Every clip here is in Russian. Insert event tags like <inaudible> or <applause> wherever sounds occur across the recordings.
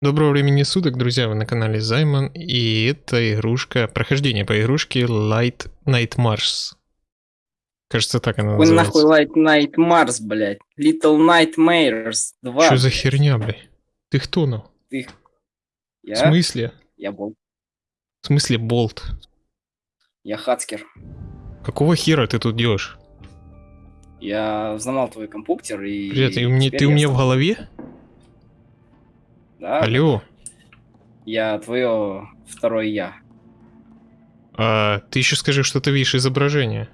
Доброго времени суток, друзья, вы на канале Займан, и это игрушка, прохождение по игрушке Light Night Mars. Кажется, так она Какой называется. нахуй Light Night Mars, блядь? Little Nightmares 2. Что за херня, блядь? Ты кто, ну? Ты... В Я? смысле? Я был. В смысле болт? Я Хацкер. Какого хера ты тут делаешь? Я взломал твой компьютер и... Привет, ты, у меня- теперь ты у меня в голове? Да, Алло, я твое второе я. а ты еще скажи, что ты видишь изображение.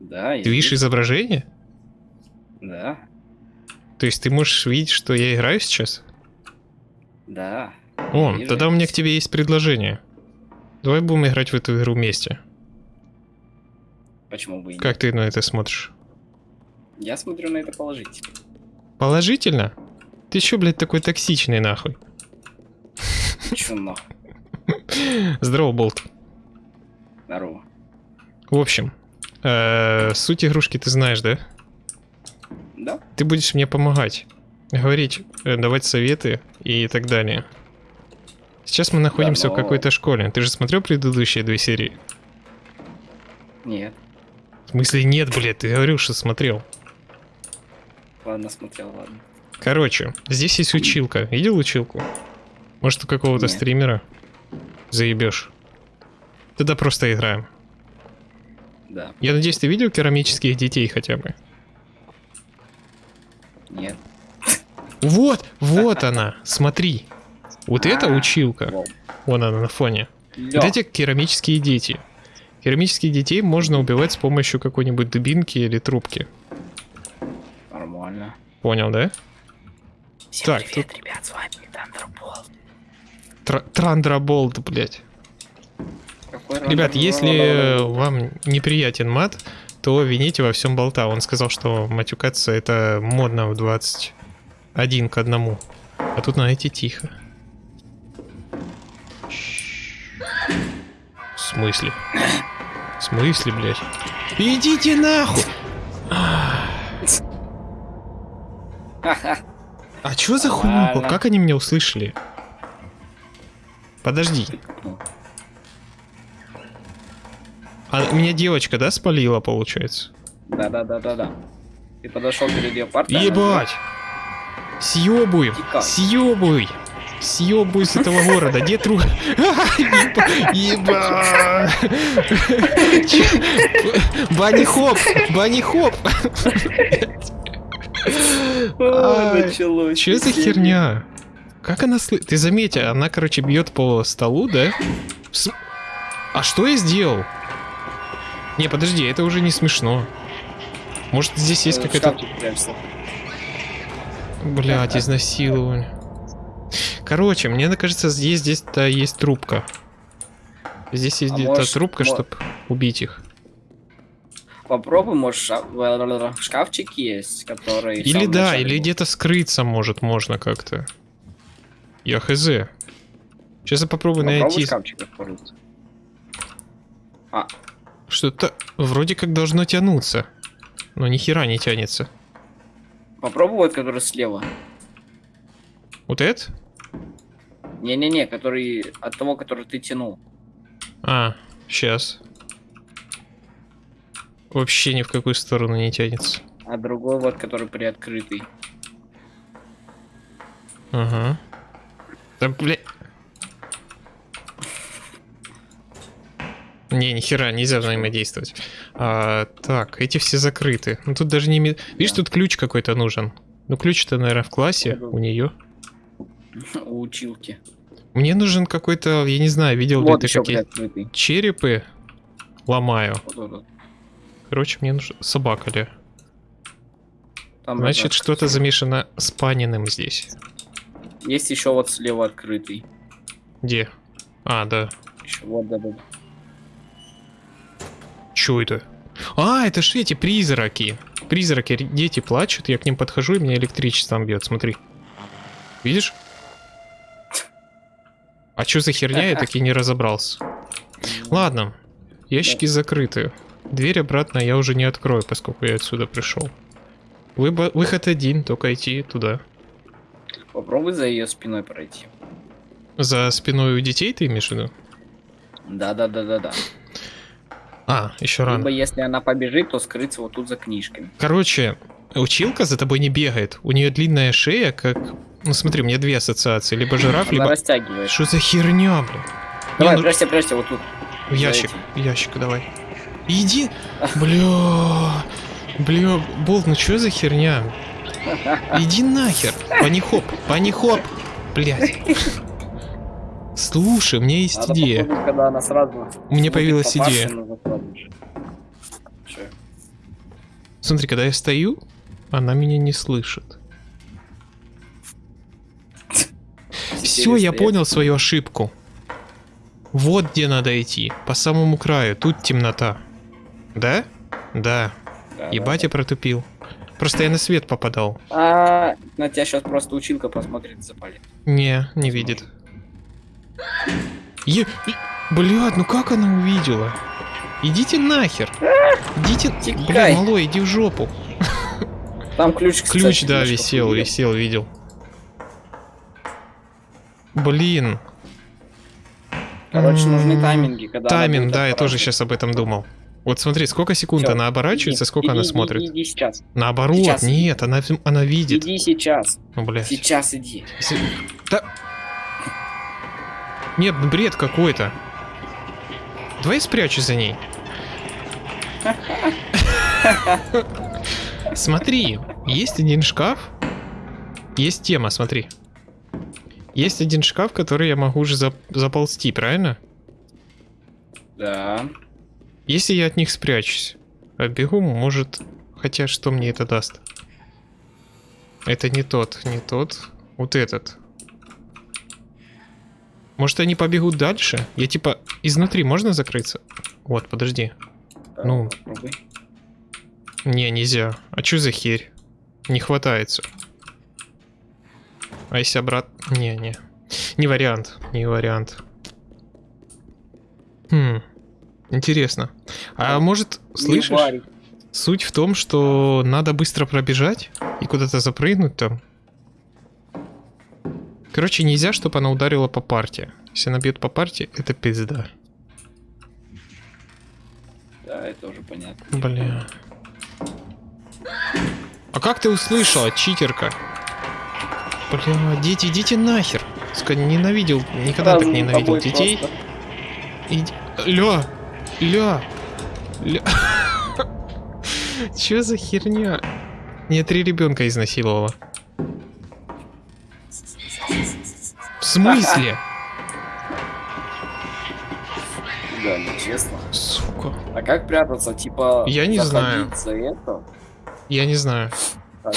Да, Ты видишь изображение? Да, То есть ты можешь видеть, что я играю сейчас? да. О, Вижу. тогда у меня к тебе есть предложение. Давай будем играть в эту игру вместе. Почему бы и нет? Как ты на это смотришь? Я смотрю на это положительно. Положительно? Ты чё, блядь, такой токсичный, нахуй? Чё нахуй? Здорово, Болт. Здорово. В общем, э, суть игрушки ты знаешь, да? Да? Ты будешь мне помогать, говорить, э, давать советы и так далее. Сейчас мы находимся в но- какой-то школе. Ты же смотрел предыдущие две серии? Нет. В смысле нет, блядь, ты говорил, что смотрел. Ладно, смотрел, ладно. Короче, здесь есть училка. Видел училку? Может, у какого-то стримера? Заебешь. Тогда просто играем. Да. Я надеюсь, ты видел керамических детей хотя бы? Нет. Вот, вот она, смотри. Вот это А, училка. Вау. Вон она на фоне. Лё. Вот эти керамические дети. Керамических детей можно убивать с помощью какой-нибудь дубинки или трубки. Нормально. Понял, да? Всем Так, привет, ребят, с вами Thunderbolt. Тр- Трандроболт, блядь. Какой Ребят, если вам неприятен мат, то вините во всем болта. Он сказал, что матюкаться это модно в 21 к одному. А тут надо идти тихо. В смысле? В смысле, блядь? Идите нахуй! Ха-ха. А чё за хуйню? Как они меня услышали? Подожди. А меня девочка, да, спалила, получается? Да-да-да-да-да. Ты подошел перед ее партой. Ебать! Съебуй! Тикай. Съебуй! Съебуй с этого города! Где тру... Еба! Бани хоп! Хоп! Началось. Че за херня? Как она слы... Ты заметь, она, короче, бьет по столу, да? А что я сделал? Не, подожди, это уже не смешно. Может, здесь есть Э, какая-то... Блять, изнасилование. Короче, мне кажется, здесь здесь-то есть трубка. Здесь есть А где-то трубка, чтобы убить их. Попробуй, может, ша- шкафчик есть, который... Или да, начале или где-то скрыться может можно как-то. Я хз. Сейчас я попробую Попробуй найти. шкафчик открыть. А, Что-то вроде как должно тянуться. Но ни хера не тянется. попробуй вот, который слева. Вот это? Не-не-не, который от того, который ты тянул. А, сейчас. Вообще ни в какую сторону не тянется. А другой вот, который приоткрытый. Ага. Да, бля... Не, ни хера, нельзя взаимодействовать. А, так, эти все закрыты. Ну тут даже не... Видишь, Да. тут ключ какой-то нужен. Ну ключ-то, наверное, в классе у нее. <laughs> У училки. Мне нужен какой-то, я не знаю, видел ли Вот ты еще какие черепы. Ломаю. Вот, вот, вот. Короче, мне нужна собака ли. Там Значит, что-то замешано с паниным здесь. Есть еще вот слева открытый. Где? А, да. Еще вот, да, да. Чё это? А, это ж эти призраки. Призраки, дети плачут, я к ним подхожу, и меня электричеством бьет, смотри. Видишь? А чё за херня, я таки не разобрался. Ладно, ящики закрыты. Дверь обратно я уже не открою, поскольку я отсюда пришел. Выбо- Выход один, только идти туда. Попробуй за ее спиной пройти. За спиной у детей ты имеешь в виду? Да, да, да, да, да. А, еще рано. Либо если она побежит, то скрыться вот тут за книжками. Короче, училка за тобой не бегает. У нее длинная шея, как... Ну смотри, у меня две ассоциации. Либо жираф, Она либо... растягивает. Что за херня, блин? Давай, Не, ну- прячься, прячься, вот тут. В ящик, в ящик давай. Иди. Бля. Бля, Болт, ну что за херня? Иди нахер. Панихоп, панихоп. Блять. Слушай, у меня есть Надо идея. когда она сразу... У меня появилась попавшей, идея. Смотри, когда я стою, она меня не слышит. Все, я понял свою ошибку. Вот где надо идти. По самому краю. Тут темнота. Да? Да. Да, батя протупил. Просто я на свет попадал. А, на тебя сейчас просто училка посмотрит запалит. Не, не видит. Е... Блядь, ну как она увидела? Идите нахер. Идите... Тикай. Бля, малой, иди в жопу. Там ключ, кстати, Ключ, да, висел, видел? висел, видел. Блин. Короче, нужны М, тайминги, когда Тайминг, да, я тоже сейчас об этом думал. Вот смотри, сколько секунд Всё, она оборачивается, Иди, сколько иди, она иди, смотрит. Иди, иди сейчас. Наоборот, Сейчас. нет, она, она видит. Иди сейчас. Ну, блядь. Сейчас иди. Если- Да... Нет, ну бред какой-то. Давай спрячусь за ней. <laughs> Смотри, есть один шкаф. Есть тема, смотри. Есть один шкаф, который я могу уже зап- заползти, правильно? Да. Если я от них спрячусь, а бегу, может... Хотя что мне это даст? Это не тот, не тот. Вот этот. Может они побегут дальше? Я типа изнутри можно закрыться? Вот, подожди. да, Ну. попробуй. Не, нельзя. А чё за херь? Не хватается. А если обратно... Не, не. Не вариант. Не вариант. Хм. Интересно. А может, слышишь? Суть в том, что надо быстро пробежать и куда-то запрыгнуть там. Короче, нельзя, чтобы она ударила по парте. Если она бьет по парте, это пизда. Да, это уже понятно. Бля. А как ты услышала, читерка? Бля, дети, идите нахер. Ненавидел, никогда Сразу так ненавидел детей. просто. Иди... Ля! Ля! Ля! Чё за херня? Меня три ребенка изнасиловала. В смысле? Да, ну честно. Сука. А как прятаться? Типа... Я не заходить за это? Я не знаю. Так,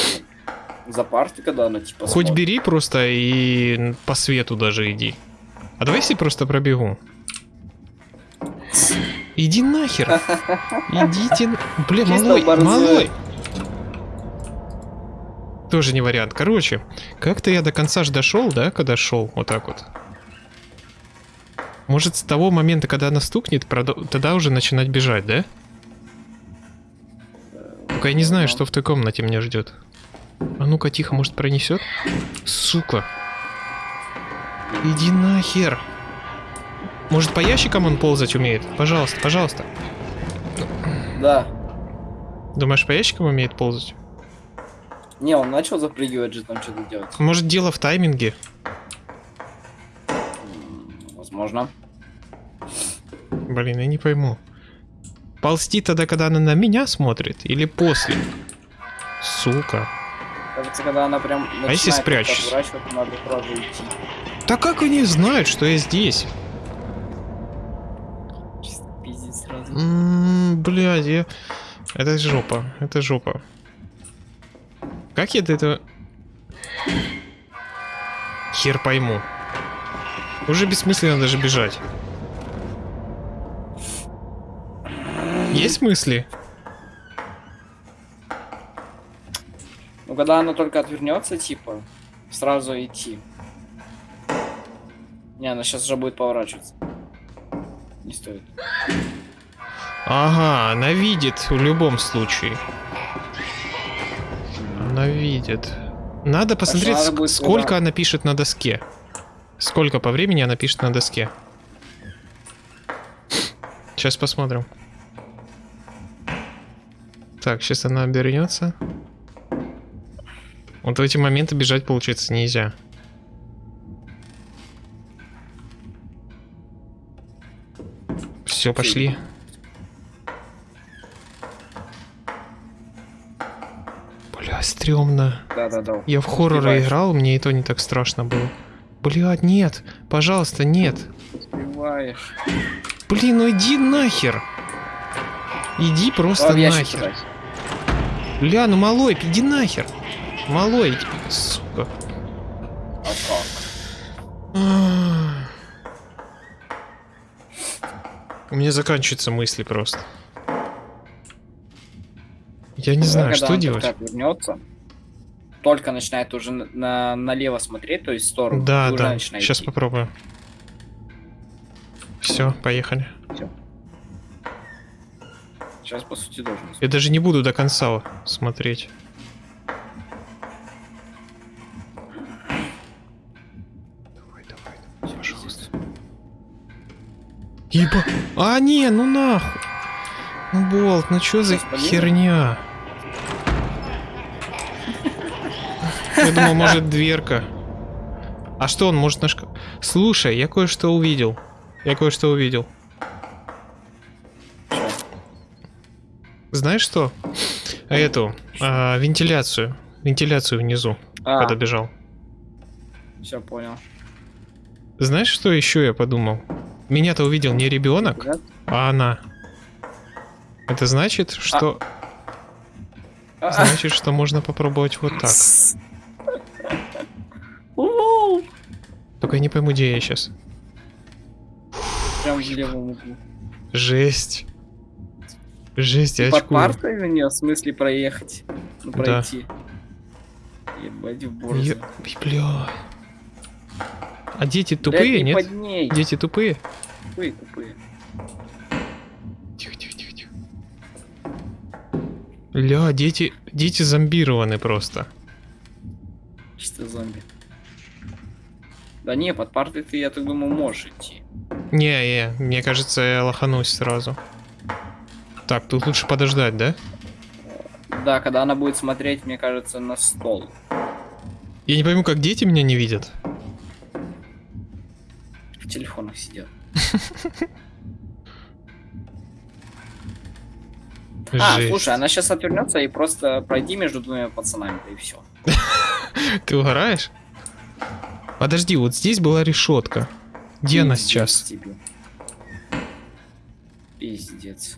за парты, когда она типа Хоть смотрит? бери просто и по свету даже иди. А давай если просто пробегу. Иди нахер. Идите. Бля, малой, малой. Тоже не вариант. Короче, как-то я до конца ж дошел, да, когда шел, вот так вот. Может, с того момента, когда она стукнет, тогда уже начинать бежать, да? Только я не знаю, что в той комнате меня ждет. А ну-ка, тихо, может, пронесет? Сука. Иди нахер. Может, по ящикам он ползать умеет? Пожалуйста, пожалуйста. Да. Думаешь, по ящикам умеет ползать? Не, он начал запрыгивать же там что-то делать. Может, дело в тайминге? Возможно. Блин, я не пойму. Ползти тогда, когда она на меня смотрит? Или после? Сука. Кажется, когда она прям А если спрячусь? отворачиваться, надо сразу идти. Да как они знают, что я здесь? Блядь, я... Это жопа, это жопа. Как я до этого... Хер пойму. Уже бессмысленно даже бежать. Есть мысли? Ну, когда она только отвернется, типа, сразу идти. Не, она сейчас уже будет поворачиваться. Не стоит. Ага, она видит в любом случае. Она видит. Надо посмотреть, ск- сколько она пишет на доске. Сколько по времени она пишет на доске. Сейчас посмотрим. Так, сейчас она обернется. Вот в эти моменты бежать, получается, нельзя. Все, пошли. Стрёмно. Да-да-да. Я в хорроры Успеваешь. играл, мне и то не так страшно было. Блядь, нет, пожалуйста, нет. Успеваешь. Блин, ну иди нахер. Иди просто ящик нахер. Бля, ну малой, иди нахер. Малой, сука. А? У меня заканчиваются мысли просто. Я не Когда знаю, что он делать. только отвернется, только начинает уже на, на- налево смотреть, то есть в сторону. Да, да. Сейчас идти. попробую. Все, поехали. Сейчас, по сути, должен. Я даже не буду до конца смотреть. Давай, давай, пожалуйста. Еба. А, не, ну нахуй. Ну, Болт, ну чё за херня? Я думал, может, дверка. А что он может наш... Слушай, я кое-что увидел. Я кое-что увидел. Знаешь что? А Эту, а, вентиляцию. Вентиляцию внизу, А, когда бежал. все понял. Знаешь, что еще я подумал? Меня-то увидел не ребенок, Да? а она. Это значит, что... А, Значит, что можно попробовать вот так. Только я не пойму, где я сейчас. Прям в левом углу. Жесть. Жесть, я Под очкую. партой у нее в смысле проехать? Ну, Да. пройти. Ебать в борзу. Ой, Бля. А дети тупые, не нет? Дети тупые? Тупые, тупые. Тихо, тихо, тихо, тихо. Ля, дети, дети зомбированы просто. Чисто зомби. Да не, под партой ты, я так думаю, можешь идти. Не, не, мне кажется, я лоханусь сразу. Так, тут лучше подождать, да? Да, когда она будет смотреть, мне кажется, на стол. Я не пойму, как дети меня не видят. В телефонах сидят. <laughs> А, слушай, она сейчас отвернется и просто пройди между двумя пацанами, да и все. <laughs> Ты угораешь? Подожди, вот здесь была решетка. Где она сейчас? Тебе. Пиздец.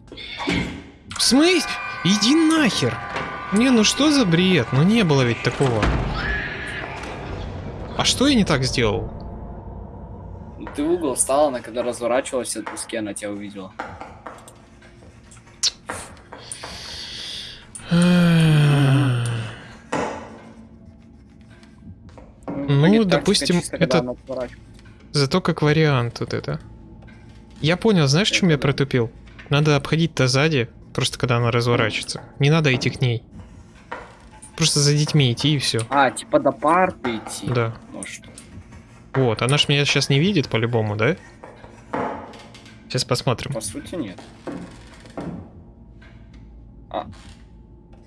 В смысле? Иди нахер! Не, ну что за бред? Ну не было ведь такого. А что я не так сделал? Ты в угол встала, она когда разворачивалась от доски, она тебя увидела. Ну, допустим, это-. Зато как вариант вот это. Я понял, знаешь, в чем я протупил? Надо обходить-то сзади, просто когда она разворачивается. Не надо идти к ней. Просто за детьми идти и все. А, типа до парты идти. Да. Может. Вот, она ж меня сейчас не видит по-любому, да? Сейчас посмотрим. По сути, нет.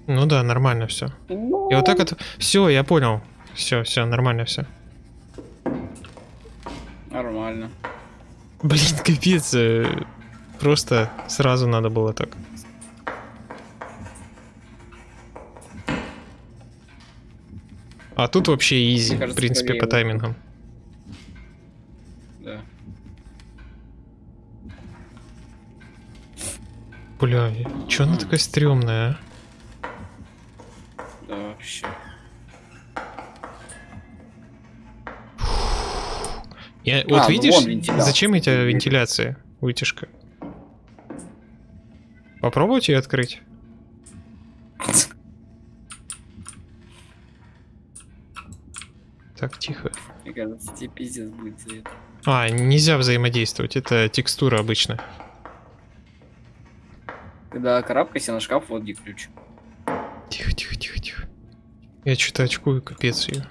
Ну да, нормально все. И вот так вот. Все, я понял. Все, все, нормально все. Нормально. Блин, капец. э, Просто сразу надо было так. А тут вообще изи, Мне в кажется, принципе, по таймингам. Да. Бля, чё она такая стрёмная, а? Да, вообще. Я, А, вот ну видишь, зачем эти вентиляции, вытяжка? Попробуйте ее открыть. Так, тихо. Мне кажется, тебе пиздец будет за это. А, нельзя взаимодействовать, это текстура обычная. Когда карабкайся на шкаф, вот где ключ. Тихо, тихо, тихо, тихо. Я что-то очкую, капец ее.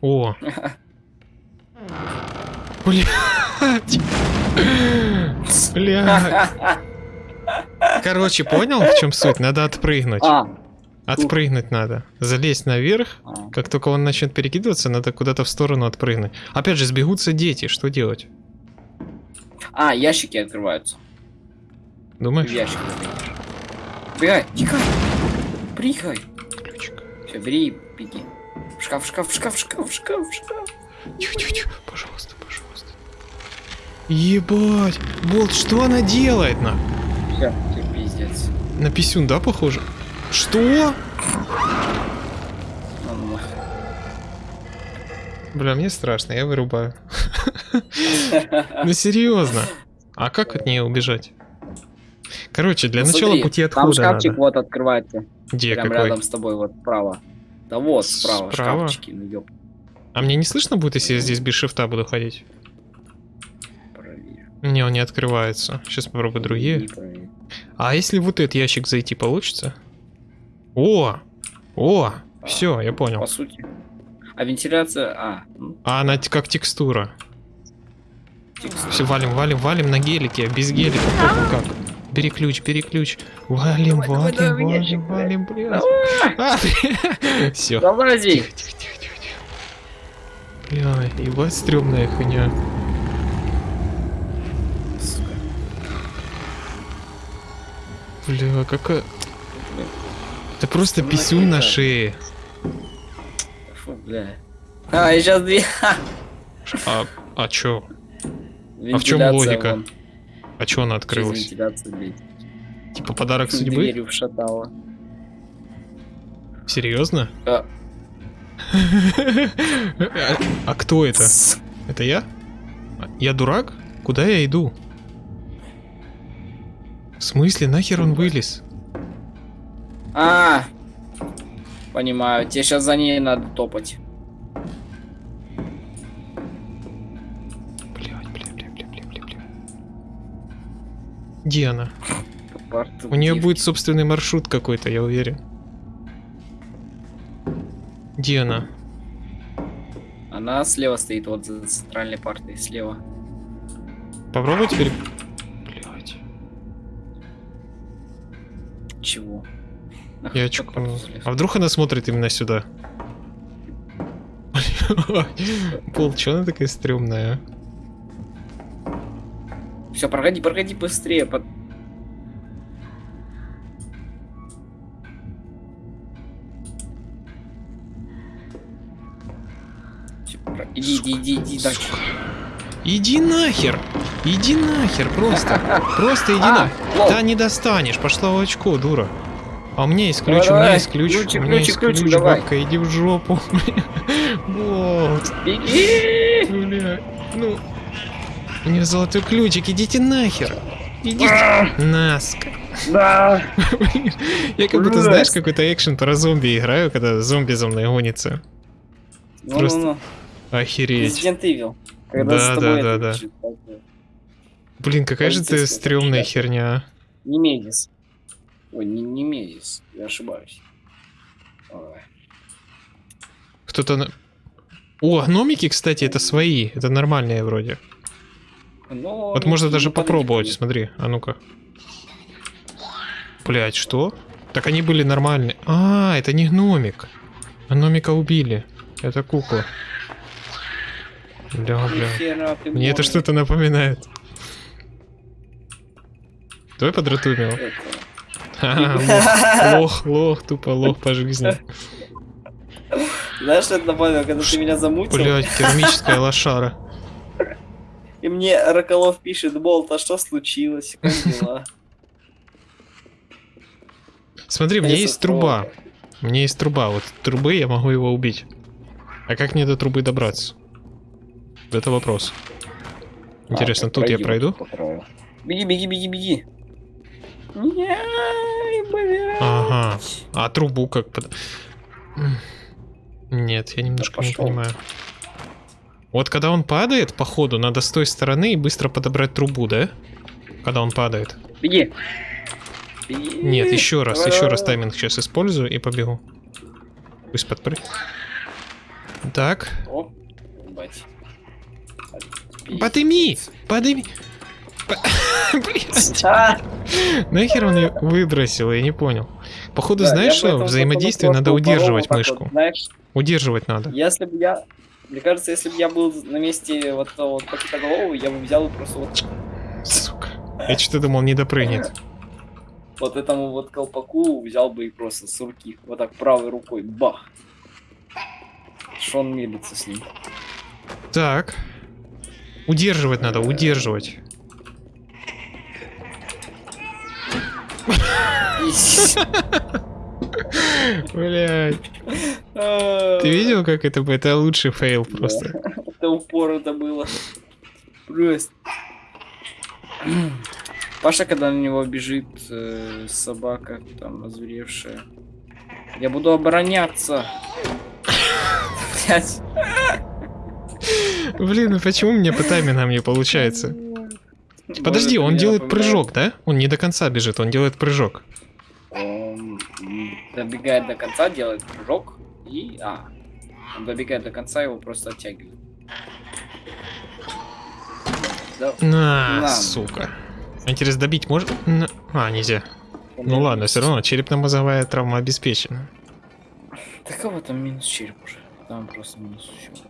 О! <laughs> Блядь! Блядь! Короче, понял, в чем суть? Надо отпрыгнуть. А, Отпрыгнуть надо. Залезть наверх. а. Как только он начнет перекидываться, надо куда-то в сторону отпрыгнуть. Опять же, сбегутся дети. Что делать? А, ящики открываются. Думаешь? ящик. Бегай, тикай. Прыгай. Ключик. Все, бери беги. В шкаф, в шкаф, в шкаф, в шкаф, в шкаф, в шкаф. Ебать! Болт, что она делает на? Все, тебе пиздец. На писюн, да, похоже? Что? Ну. Бля, мне страшно, я вырубаю. Ну серьезно. А как от нее убежать? Короче, для Ну, начала смотри, пути Там отхода шкафчик надо. вот открывается. Где Прям какой? рядом с тобой, вот справа. Да вот, справа, Справа? шкафчики, ну ёп, А мне не слышно будет, если я здесь без шифта буду ходить? Не, он не открывается. Сейчас попробую другие. А если вот этот ящик зайти, получится? О! О! Все, я понял. По сути. А вентиляция... А, ну, А она как текстура. текст. Все, валим, валим, валим на гелике, без гелика. похуй как. Бери ключ, бери ключ. Валим, Давай, давай, давай, валим, ящик, валим, валим, Давай, <laughs> блядь. Все. Тихо, тихо, тихо, тихо, тихо. Бля, ебать стрёмная хуйня. Бля, какая... Это просто Что писюн на шее. Фу, бля. А, и сейчас две... А, а чё? А в Вентиляция логика? вон, А чё она открылась? Типа подарок судьбы? Дверью вшатала. Серьезно? А. <laughs> А а кто это? Это я? Я дурак? Куда я иду? В смысле, нахер он вылез? А, понимаю. Тебе сейчас за ней надо топать. Блядь, бля, бля, бля, бля, бля, бля. Где она? У нее будет собственный маршрут какой-то, я уверен. Где она? Она слева стоит, вот за центральной партой, слева. Попробуй теперь. Чего? Я очку. А вдруг она смотрит именно сюда? Пол, чё она такая стрёмная? а? Все, проходи, проходи быстрее. Под... Про- Иди, иди, иди, иди дальше. Иди нахер! Иди нахер, просто! Просто иди <laughs> А, нахер! Да не достанешь, пошла в очко, дура. А у меня есть ключ, Давай, у меня есть ключ, Ключик, у меня ключик, есть ключ, давай. бабка, иди в жопу. <laughs> Беги! бля, ну... У меня золотой ключик, идите нахер! Идите нас. Да! <laughs> Я как будто, знаешь, какой-то экшен про зомби играю, когда зомби за мной гонится. Просто Ну-ну-ну. Охереть. Resident Evil. Когда Да, с да, тобой да, это да. бежит, такое. Блин, какая же ты стрёмная херня. Не Медис. Ой, не, не Медис. Я ошибаюсь. Кто-то... на- О, гномики, кстати, это свои. Это нормальные вроде. Ну, Вот можно даже попробовать, смотри. А ну-ка. Блять, что? Так они были нормальные. А, это не гномик. Гномика убили. Это кукла. Бля, бля. Мне это что-то напоминает. Давай подратуем его. Лох, <laughs> лох, лох, тупо лох по жизни. Знаешь, что это напомнило, когда ты меня замутил? Блять, керамическая лошара. <laughs> И мне Роколов пишет, Болт, а что случилось? Как дела? Смотри, у меня есть труба. У меня есть труба. Вот трубы я могу его убить. А как мне до трубы добраться? Это вопрос. Интересно, А, тут я пройди пройду? по краю. Беги, беги, беги, беги. Ага. А трубу как под... Нет, я немножко не пошёл. понимаю. Вот когда он падает, походу, надо с той стороны и быстро подобрать трубу, да? Когда он падает. Беги. Беги. Нет, еще раз, еще раз тайминг сейчас использую и побегу. Пусть подпрыгнет. Так. О, ебать. Подыми! Подыми! <laughs> Нахер он ее выбросил, я не понял. Походу, знаешь что, взаимодействие надо удерживать мышку. Удерживать надо. если бы я... Мне кажется, если бы я был на месте вот этого вот пакетоголового, я бы взял и просто вот, Сука. Я что-то думал, не допрыгнет. вот этому вот колпаку взял бы и просто с руки, вот так правой рукой, бах. Что он мелится с ним? Так. Удерживать надо, удерживать. Блядь. Ты видел, как это бы? Это лучший фейл просто. Это упор это было. Паша, когда на него бежит э, собака, там, озверевшая. Я буду обороняться. Блять. Блин, ну почему мне по таймингам не получается? Подожди, он делает прыжок, да? Он не до конца бежит, он делает прыжок. Он м, добегает до конца, делает прыжок и... А, он добегает до конца, его просто оттягивает. Да, На, На. сука. Интересно, добить можно? А, нельзя. Ну ладно, все равно черепно-мозговая травма обеспечена. Да кого там минус череп уже? Там просто минус все.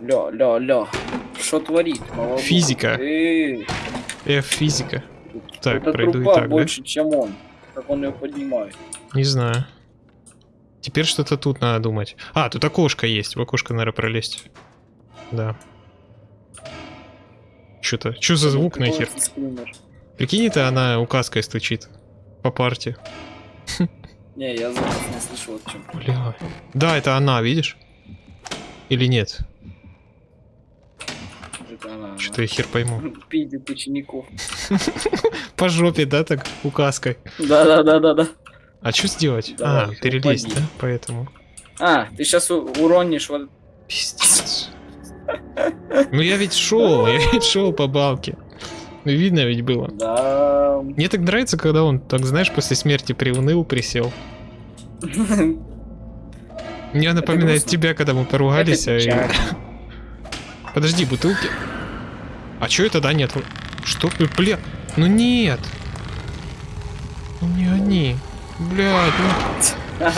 Ля, ля, ля. Что творит? молодой? Физика. Эй, F физика. Так, это пройду и так, да? больше, чем он. Как он ее поднимает. Не знаю. Теперь что-то тут надо думать. А, тут окошко есть. В окошко, наверное, пролезть. Да. Что-то. Что за звук нахер? Прикинь, это она указкой стучит. По парте. Не, я звук не слышал о чем. Бля. Да, это она, видишь? Или нет? Что-то я хер пойму. <laughs> Пиздит учеников. <laughs> По жопе, да, так, указкой. Да, да, да, да, да. А что сделать? Давай, а, перелезть, упади. да? Поэтому. А, ты сейчас уронишь вот. Пиздец. Ну я ведь шел, я ведь шел по балке. Ну видно ведь было. Да. Мне так нравится, когда он, так знаешь, после смерти приуныл, присел. <laughs> Мне напоминает тебя, когда мы поругались. А и- печально. <laughs> Подожди, бутылки. А чё это, да, нет? Что? Бля, ну нет. Ну не они. Блядь, ну... <laughs>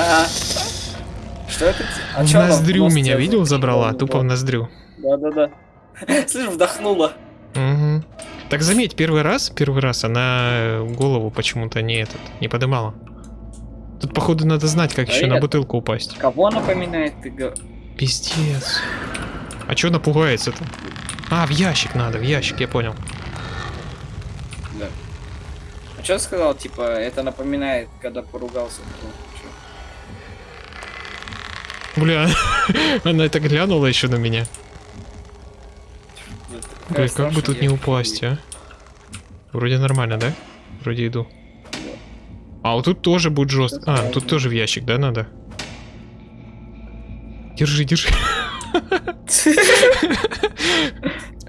Что это? А в ноздрю меня видел, за- забрала, тупо в ноздрю. Да-да-да. <laughs> Слышь, вдохнула. Мгм. Так заметь, первый раз, первый раз она голову почему-то не этот, не подымала. Тут, походу, надо знать, как А еще на это- бутылку упасть. Кого напоминает ты? Пиздец. А чё напугается-то? А, в ящик надо, в ящик, я понял. Да. А что сказал, типа, это напоминает, когда поругался? Чё? Бля, <laughs> она так глянула еще на меня. Это Бля, как бы тут не упасть, а? Вроде нормально, да? Вроде иду. А вот тут тоже будет жестко. А, тут тоже в ящик, да, надо? Держи, держи.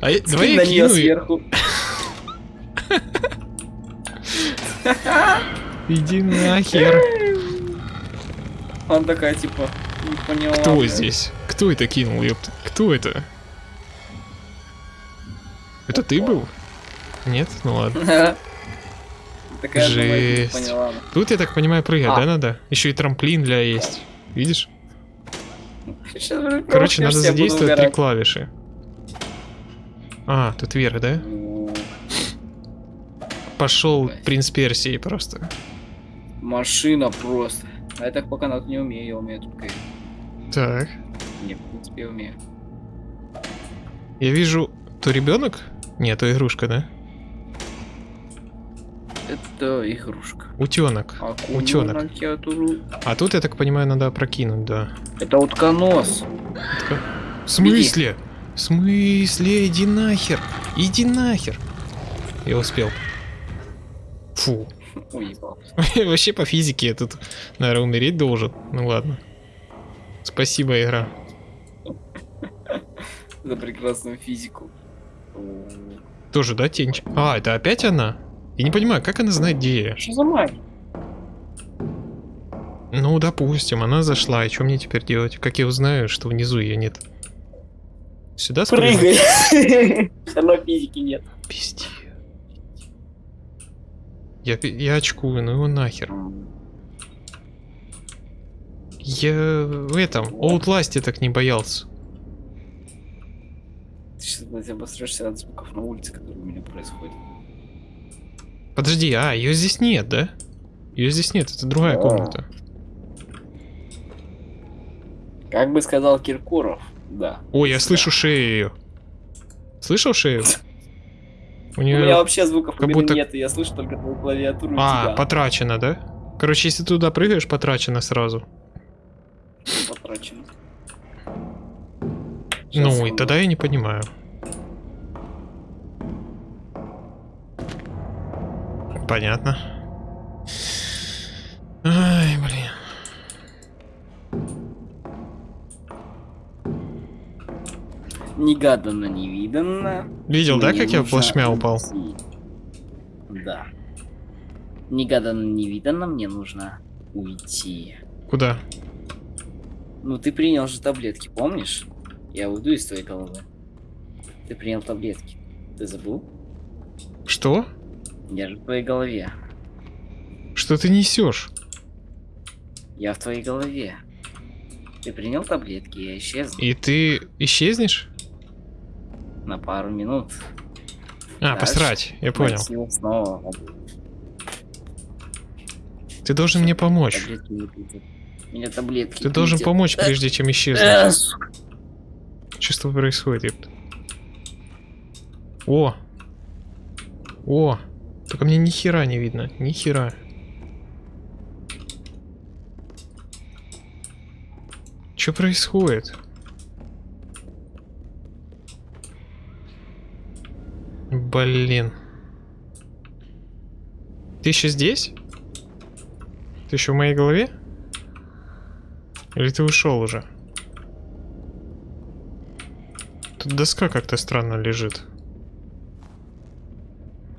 А я- давай я кину сверху. Иди нахер. Он такая, типа, не поняла. Кто блядь. здесь? Кто это кинул, ёпта? Кто это? Это ты был? Нет? Ну ладно. <laughs> Не Жесть. поняла. Тут, я так понимаю, прыгать, А. да, надо? Еще и трамплин для есть. Видишь? Сейчас, Короче, надо задействовать три клавиши. А, тут вверх, да? Ну, Пошел принц Персии просто. Машина просто. А я так пока надо не умею, я умею только... Так. Не, в принципе, я умею. Я вижу, то ребенок? Нет, то игрушка, да? Это игрушка. Утенок. Акуна Утенок. А тут, я так понимаю, надо опрокинуть, да. Это утконос. Така- В смысле? В смысле? Иди нахер. Иди нахер. Я успел. Фу. <laughs> <laughs> Вообще по физике я тут, наверное, умереть должен. Ну ладно. Спасибо, игра. <laughs> За прекрасную физику. Тоже, да, тень? А, это опять она? Я не понимаю, как она знает, где я? Что за мать? Ну, допустим, она зашла, и что мне теперь делать? Как я узнаю, что внизу ее нет? Сюда спрыгнуть? Прыгай. <laughs> Все равно физики нет. Пиздец. Я, я очкую, ну его нахер. Я в этом, Outlast так не боялся. Ты сейчас, обосрешься от звуков на улице, которые у меня происходят. Подожди, а, ее здесь нет, да? Ее здесь нет, это другая Да. комната. Как бы сказал Киркоров, да. Ой, я слышу шею ее. Слышал шею? <laughs> У У меня нее... вообще звуков как будто- нет, и я слышу только твою клавиатуру и А, тебя. потрачено, да? Короче, если ты туда прыгаешь, потрачено сразу. Потрачено. ну, Щас, и секунду. тогда я не понимаю. Понятно. Ай, блин. Негаданно, невиданно. Видел, да, как я в плашмя упал? Да. Негаданно, невиданно мне нужно уйти. Куда? Ну, ты принял же таблетки, помнишь? Я уйду из твоей головы. Ты принял таблетки. Ты забыл? Что? Я же в твоей голове. Что ты несешь? Я в твоей голове. Ты принял таблетки, я исчез И ты исчезнешь? на пару минут. А, Дальше посрать, я понял. Снова. Ты должен мне помочь. Таблетки. Меня таблетки. Ты должен пить. помочь, Э, прежде чем исчезнуть. Что с тобой происходит? О! О! Только мне ни хера не видно. Ни хера. Что происходит? Блин. Ты еще здесь? Ты еще в моей голове? Или ты ушел уже? Тут доска как-то странно лежит.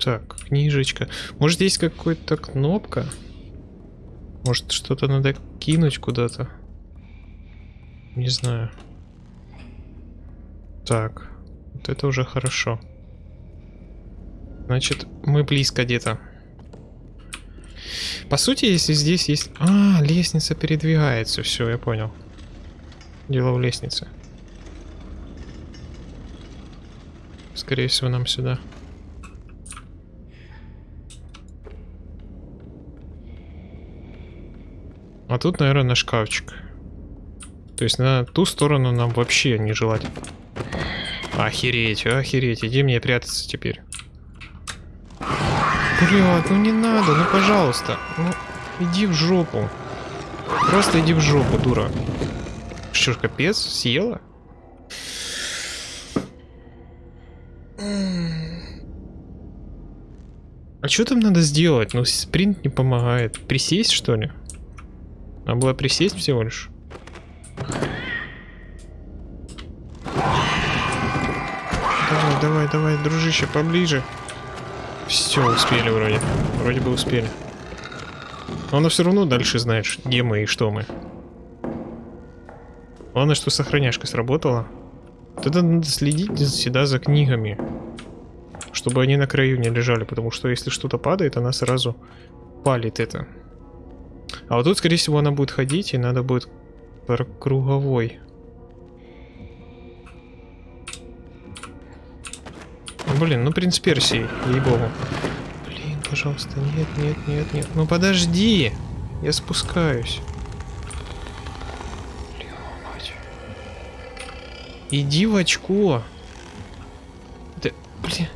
Так, книжечка. Может, есть какая-то кнопка? Может, что-то надо кинуть куда-то? Не знаю. Так, вот это уже хорошо. Значит, мы близко где-то. По сути, если здесь есть... А, лестница передвигается. Все, я понял. Дело в лестнице. Скорее всего, нам сюда. А тут, наверное, на шкафчик. То есть на ту сторону нам вообще не желать. Охереть, охереть. Иди мне прятаться теперь. Блядь, ну не надо, ну пожалуйста. Ну, иди в жопу. Просто иди в жопу, дура. Что ж, капец, съела? А что там надо сделать? Ну, спринт не помогает. Присесть, что ли? Надо было присесть всего лишь. Давай, давай, давай, дружище, поближе. Все, успели вроде. Вроде бы успели. Но она все равно дальше знает, где мы и что мы. Главное, что сохраняшка сработала. Это надо следить всегда за книгами. Чтобы они на краю не лежали, потому что если что-то падает, она сразу палит это. А вот тут, скорее всего, она будет ходить, и надо будет круговой. Блин, ну принц Персии, ей-богу. Блин, пожалуйста, нет, нет, нет, нет. Ну подожди, я спускаюсь. Блядь. Иди в очко. Да, блин.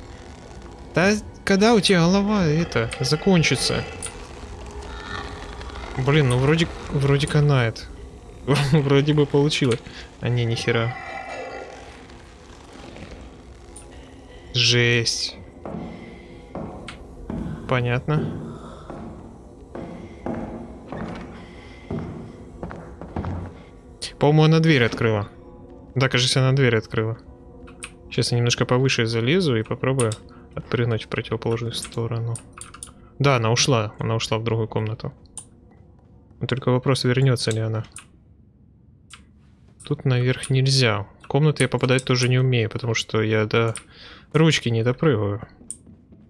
Да когда у тебя голова это закончится? Блин, ну вроде, вроде канает. <laughs> Вроде бы получилось. А не, нихера. Жесть. Понятно. По-моему, она дверь открыла. Да, кажется, она дверь открыла. Сейчас я немножко повыше залезу и попробую отпрыгнуть в противоположную сторону. Да, она ушла. Она ушла в другую комнату. Только вопрос, вернется ли она. Тут наверх нельзя. В комнаты я попадать тоже не умею, потому что я до ручки не допрыгаю.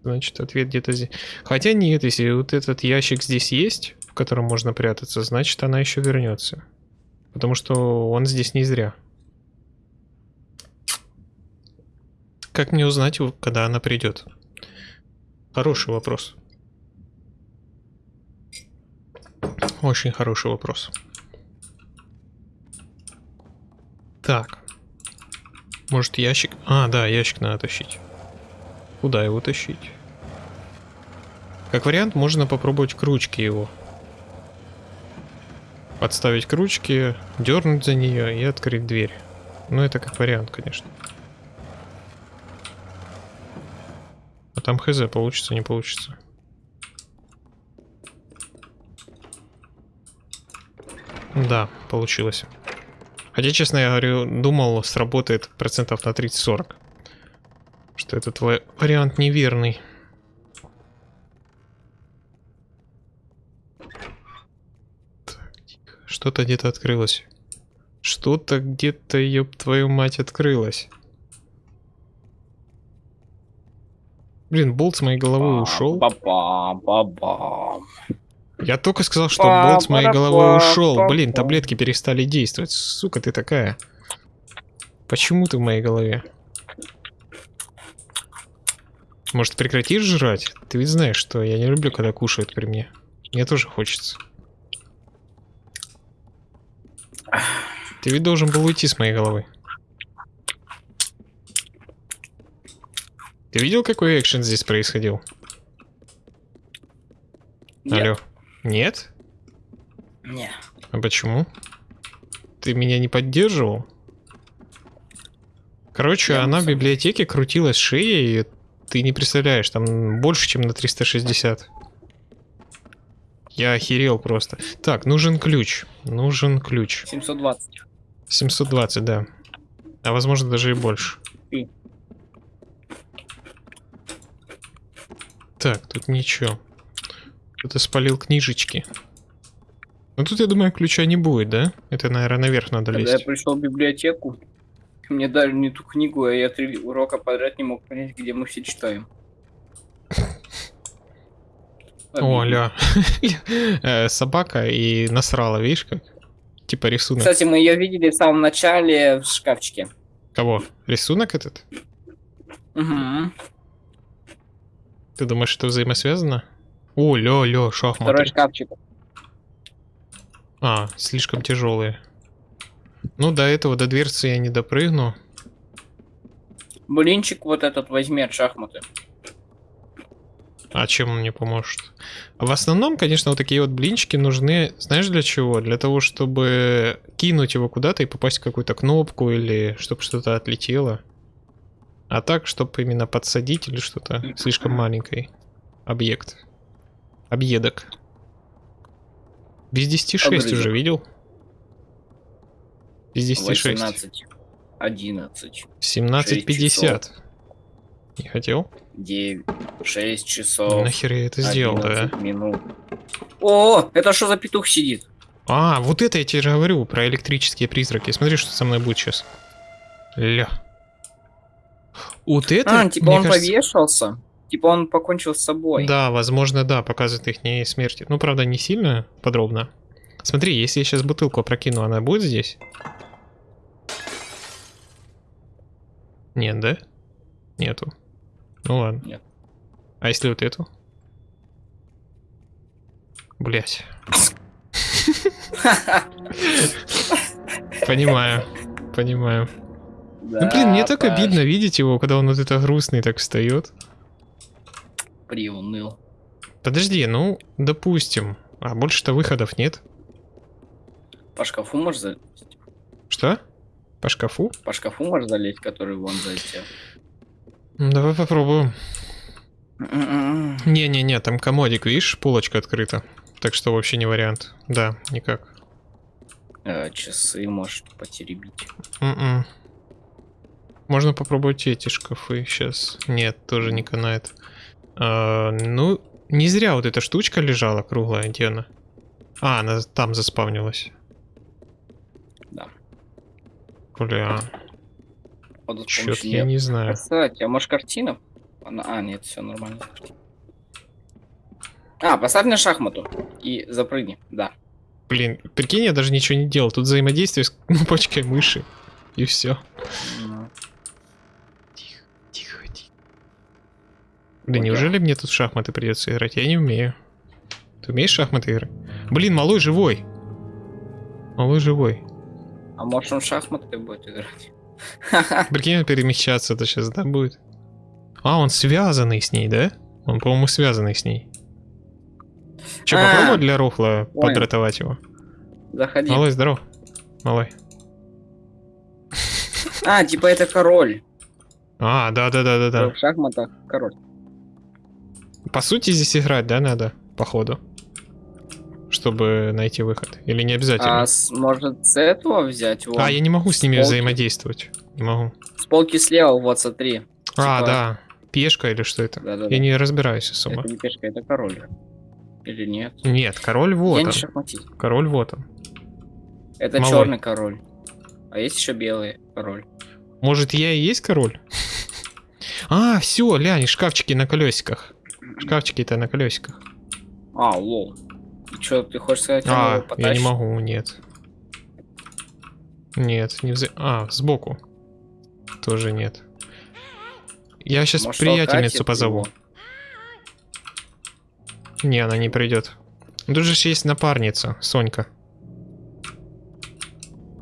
Значит, ответ где-то здесь. Хотя нет, если вот этот ящик здесь есть, в котором можно прятаться, значит, она еще вернется. Потому что он здесь не зря. Как мне узнать, когда она придет? Хороший вопрос. Очень хороший вопрос. Так. Может ящик... А, да, ящик надо тащить. Куда его тащить? Как вариант, можно попробовать к ручке его. Подставить к ручке, дернуть за нее и открыть дверь. Ну, это как вариант, конечно. А там хз, получится, не получится. Да, получилось. Хотя, честно, я говорю, думал, сработает процентов на 30-40. Что этот вариант неверный. Что-то где-то открылось. Что-то где-то, ёб твою мать, открылось. Блин, болт с моей головы ушел. Ба-ба-ба-ба. Я только сказал, что болт с моей головы ушел. Блин, таблетки перестали действовать. Сука, ты такая. Почему ты в моей голове? Может, прекратишь жрать? Ты ведь знаешь, что я не люблю, когда кушают при мне. Мне тоже хочется. Ты ведь должен был уйти с моей головы. Ты видел, какой экшен здесь происходил? Нет. Алло. Нет? Не. А почему? Ты меня не поддерживал? Короче, Я она в библиотеке крутилась шеей, и ты не представляешь, там больше, чем на 360. Я охерел просто. Так, нужен ключ. Нужен ключ. 720. 720, да. А возможно даже и больше. И. Так, тут ничего. Кто-то спалил книжечки. Ну тут, я думаю, ключа не будет, да? Это, наверное, наверх надо Когда я лезть. пришел в библиотеку, мне дали не ту книгу, а я три урока подряд не мог понять, где мы все читаем. О, Обидно. ля. <laughs> Э, Собака и насрала, видишь как? Типа рисунок. Кстати, мы ее видели в самом начале в шкафчике. Кого? Рисунок этот? Угу. Ты думаешь, это взаимосвязано? О, лё, лё, Второй шахматы. шкафчик. А, слишком тяжелые. Ну, до этого, до дверцы я не допрыгну. Блинчик вот этот возьми от шахматы. А чем он мне поможет? В основном, конечно, вот такие вот блинчики нужны, знаешь, для чего? Для того, чтобы кинуть его куда-то и попасть в какую-то кнопку или чтобы что-то отлетело. А так, чтобы именно подсадить или что-то слишком маленький объект. Объедок. Без 10 6 Огрызок. уже видел? Без 10 6. 18. 11. 17 50. Не хотел? 9. 6 Ну, часов. нахер я это сделал, да? 11 минут. О, это что за петух сидит? А, вот это я тебе же говорю про электрические призраки. Смотри, что со мной будет сейчас. Ля. Вот это, а, типа он кажется- повешался? Типа он покончил с собой? Да, возможно, да, показывает их не смерти. Ну, правда, не сильно подробно. Смотри, если я сейчас бутылку опрокину, она будет здесь? Нет, да? Нету. Ну ладно. Нет. А если вот эту? Блять. <laughs> Понимаю. Понимаю. Ну блин, мне так обидно видеть его, когда он вот это грустный так встает. Приуныл. Подожди, ну, допустим. А больше-то выходов нет. По шкафу можешь залезть? Что? По шкафу? По шкафу можешь залезть, который вон залетел? М, Давай попробуем. М-м-м. Не-не-не, там комодик, видишь, полочка открыта. Так что вообще не вариант. Да, никак. Э, Часы можешь потеребить. М-м. Можно попробовать эти шкафы сейчас. Нет, тоже не канает. А, ну, не зря вот эта штучка лежала круглая, где она? А, она там заспавнилась. Да. Бля, Вот с чё помощью я не знаю. Кстати, а может картина? Она... А, нет, все нормально. А, поставь на шахмату и запрыгни, да. Блин, прикинь, я даже ничего не делал. Тут взаимодействие с <laughs> кнопочкой мыши. И все. Ну, Тихо, тихо, тихо. Блин, Ой, неужели мне тут в шахматы придется играть? Я не умею. Ты умеешь шахматы играть? Блин, малой живой. Малой живой. А может он в шахматы будет играть? <laughs> Прикинь, перемещаться это сейчас, да, будет? А, он связанный с ней, да? Он, по-моему, связанный с ней. Че, А, попробовать для Рохла понял. подратовать его? Заходи. Малой, здоров. Малой. А, типа это король. А, да-да-да-да-да. В шахматах король. По сути, здесь играть, да, надо? Походу. Чтобы найти выход. Или не обязательно? А с- может с этого взять? Вон, А, я не могу с ними полки. взаимодействовать. Не могу. С полки слева, вот смотри. А, Типа- да. Пешка или что это? Да-да-да. Я не разбираюсь особо. Это не пешка, это король. Или нет? Нет, король вот я он. не. Король вот он. Это Малой. черный король. А есть еще белый король. Может, я и есть король? <laughs> А, все, лянь, шкафчики на колесиках. Шкафчики-то на колесиках. А, лол. Что, ты хочешь сказать, А, я не могу, нет. Нет, не вза... А, сбоку. Тоже нет. Я сейчас Может, приятельницу позову. его? Не, она не придет. Тут же есть напарница, Сонька.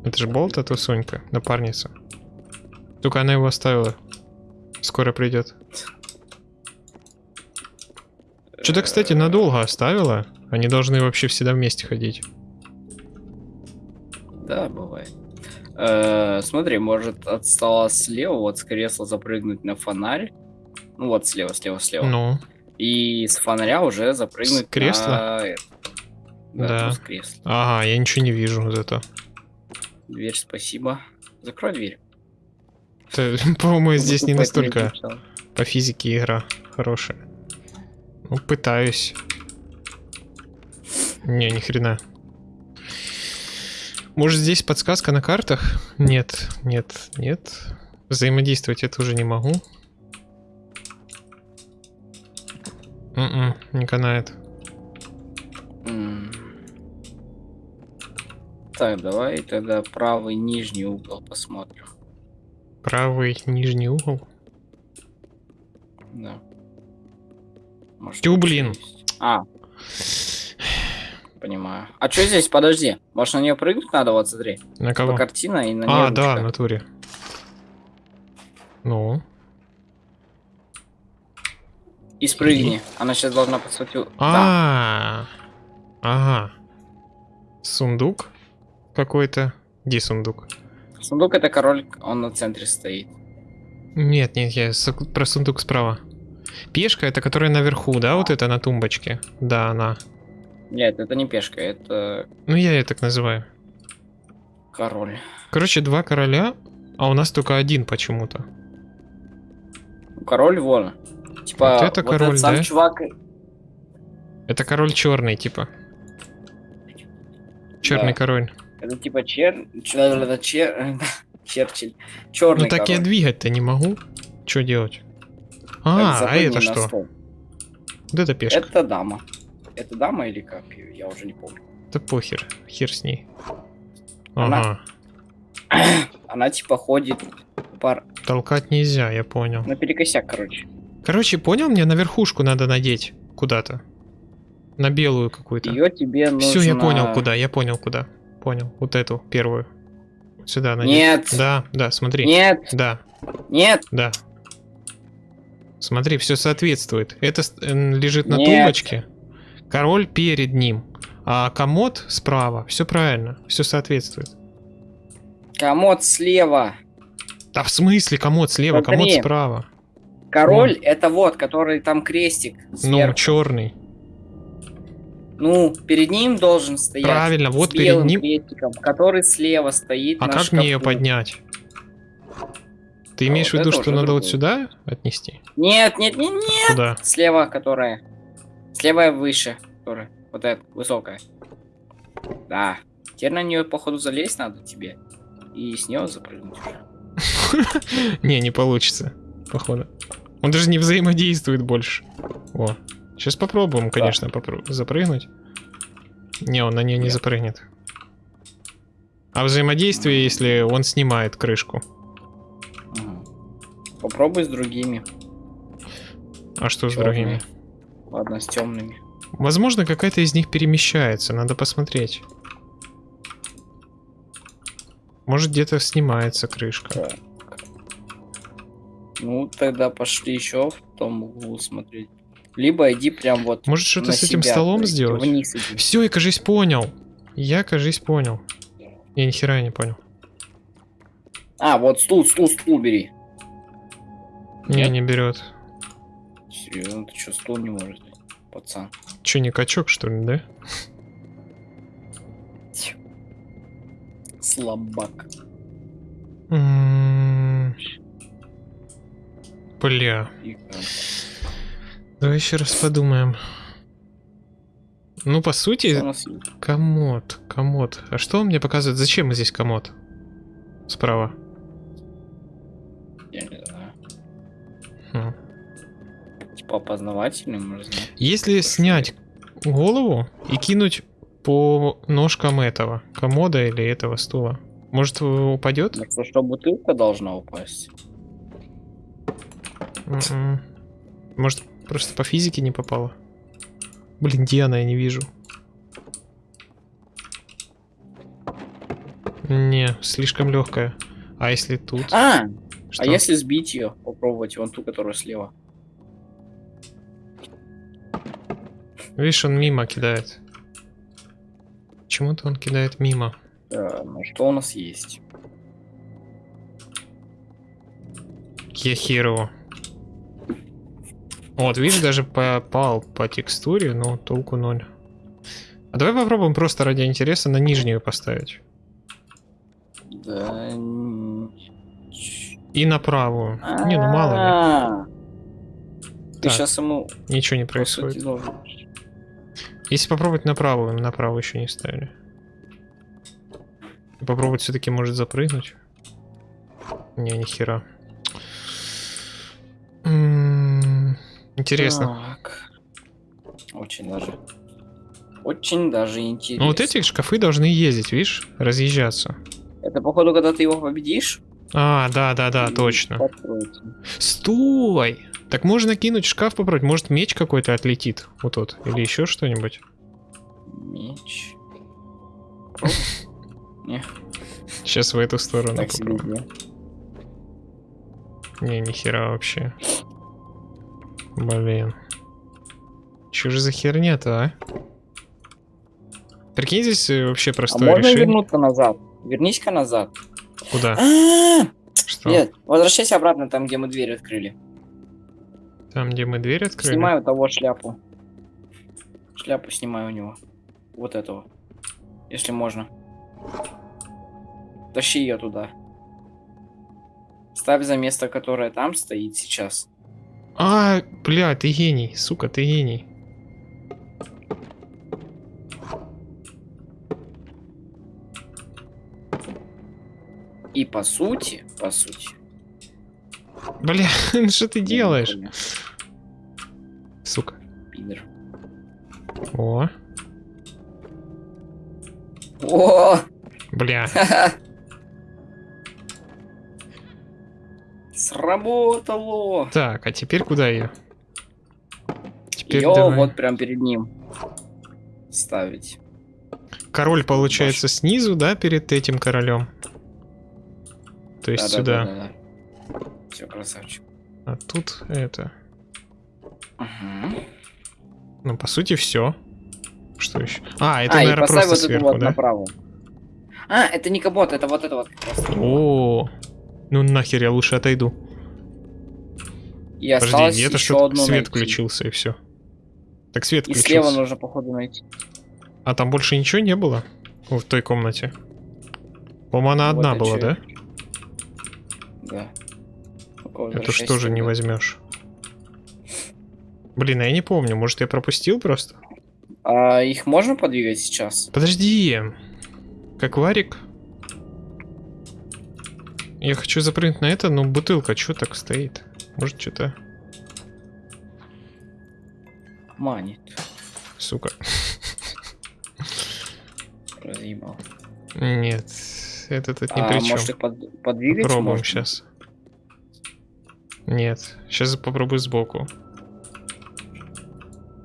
Это же Болт, а то Сонька, напарница. Только она его оставила. Скоро придет. Что-то, кстати, надолго оставила. Они должны вообще всегда вместе ходить. Да, бывает. Э, смотри, может от стола слева, вот с кресла запрыгнуть на фонарь. Ну вот слева, слева, слева. Ну, И с фонаря уже запрыгнуть С кресла? на это. Да, Да. ну, с кресла. ага, я ничего не вижу зато. Дверь, спасибо. Закрой дверь. Это, <laughs> По-моему, здесь не это настолько по физике игра хорошая. Ну, пытаюсь. Не, ни хрена. Может, здесь подсказка на картах? Нет, нет, нет. Взаимодействовать я тоже не могу. М-м, не канает. М. Так, давай тогда правый нижний угол посмотрим. Правый нижний угол. Да. Может, Тю, блин. А. Понимаю. А что здесь? Подожди. Может на нее прыгнуть надо? Вот смотри. На По кого? картина и на нее А, да, в ручка. натуре. Ну. И спрыгни. Она сейчас должна подсветить. Да. А, ага. Сундук какой-то. Где сундук? Сундук это король, он на центре стоит. Нет, нет, я про сундук справа. Пешка это которая наверху, да, вот это на тумбочке? Да, она. Нет, это не пешка, это Ну, я ее так называю. король. Короче, два короля, а у нас только один почему-то. Король вон. Типа, Вот это король, этот сам да? чувак... Это король черный, типа. Черный Да. король. Это типа чер... чер... чер... <laughs> Черчилль. Черный Ну так я король. двигать-то не могу. Что делать? А, а это на что? стол. Вот это пешка. Это дама. Это дама или как? Я уже не помню. Да похер, хер с ней. Она- Ага, <clears throat> Она типа ходит пар... толкать нельзя, я понял. наперекосяк, короче. Короче, понял, мне на верхушку надо надеть куда-то. На белую какую-то. Ее тебе нужно... Все, я понял, куда, я понял, куда. Понял, вот эту первую. Сюда надеть. Нет. Да, да, смотри. Нет, Да, нет, да. Смотри, все соответствует. Это м, лежит на Нет. тумбочке. Король перед ним. А комод справа. Все правильно, все соответствует. комод слева. Да в смысле комод слева, комод Смотри. справа. Король это вот, который там крестик Ну, сверху. черный. Ну, перед ним должен стоять. Правильно, вот перед ним. крестиком, который слева стоит А как мне ее шкафу. поднять? Ты А имеешь в вот виду, это что надо вот другое. сюда отнести? Нет, нет, нет, нет. Куда? Слева, которая. Слева выше, которая. Вот эта, высокая. Да. Теперь на нее, походу, залезть надо тебе. И с нее запрыгнуть. <laughs> Не, не получится, походу. Он даже не взаимодействует больше. О, сейчас попробуем, конечно, запрыгнуть. Не, он на нее не Нет. запрыгнет. А взаимодействие, если он снимает крышку. Попробуй с другими. А что с Чёрные. другими? Ладно, с темными. Возможно, какая-то из них перемещается, надо посмотреть. Может, где-то снимается крышка. Так. Ну, тогда пошли еще в том углу смотреть. Либо иди прям вот Может, что-то с этим себя, столом сделать? Вниз иди. Все, я, кажись, понял. Я, кажись, понял. Я ни хера не понял. А, вот стул, стул, стул бери. Не, Нет? не берет. Серьезно, ты что, стул не может? Пацан. Че, не качок, что ли, да? Слабак. М, Бля. Давай еще раз подумаем. Ну, по сути, комод, комод. А что он мне показывает? Зачем здесь комод? Справа. Знать. Если снять голову и кинуть по ножкам этого комода или этого стула, может упадет? Ну, что, что бутылка должна упасть? М-м. Может просто по физике не попало? Блин, где она, я не вижу. Не, слишком легкая. А если тут? А, Что? а если сбить ее, попробовать вон ту, которая слева. Видишь, он мимо кидает. Почему-то он кидает мимо. Да, ну что у нас есть? Я херово. Вот, видишь, даже попал по текстуре, но толку ноль. А давай попробуем просто ради интереса на нижнюю поставить. Да. И на правую. Не, ну мало ли. А, Ты Так. сейчас ему Ничего не происходит. сути, Если попробовать на правую, на правую еще не ставили. Попробовать все-таки может запрыгнуть. Не, ни хера. М, Интересно. Так. Очень даже. Очень даже интересно. Ну вот эти шкафы должны ездить, видишь, разъезжаться. Это походу, когда ты его победишь. А, да, да, да, точно. откроется. Стой! Так можно кинуть шкаф попробовать. Может меч какой-то отлетит. Вот тот. Или еще что-нибудь. Меч. <laughs> Сейчас в эту сторону Так попробую. Не, ни хера вообще. Блин. Че же за херня-то, а? Прикинь, здесь э, вообще А простое можно решение. вернуться назад? Вернись-ка назад. Куда? А, Что? Нет, возвращайся обратно там, где мы дверь открыли. Там, где мы дверь открыли? Снимаю того шляпу. Шляпу снимаю у него. Вот этого. Если можно. Тащи ее туда. Ставь за место, которое там стоит сейчас. А, бля, ты гений. Сука, ты гений. И по сути, по сути. Бля, <laughs> ну что ты делаешь? Сука. Пидор. О, О! бля. <laughs> Сработало! Так, а теперь куда ее? Теперь Ее давай. вот прям перед ним ставить. Король получается снизу, да, перед этим королем? То есть сюда. Все, красавчик. А тут это. Ну, по сути, все. Что еще? А, это, а, и наверное, просто вот сверху, вот да? направо. А, это не капот, это вот это вот как раз. О, ну нахер, я лучше отойду. И Подожди, где-то одну свет найти. включился и все. Так свет И включился. слева нужно, походу, найти. А там больше ничего не было? В той комнате? По-моему, она Вот одна была, да? Да. Это что же не возьмешь? Блин, а я не помню, может я пропустил просто? А их можно подвигать сейчас? Подожди. Как варик? Я хочу запрыгнуть на это, но бутылка что так стоит? Может, что-то... Манит. Сука. <laughs> Разъебал. Нет, это тут ни а при чем. может их под- подвигать? Попробуем можно? сейчас. Нет, сейчас попробую сбоку.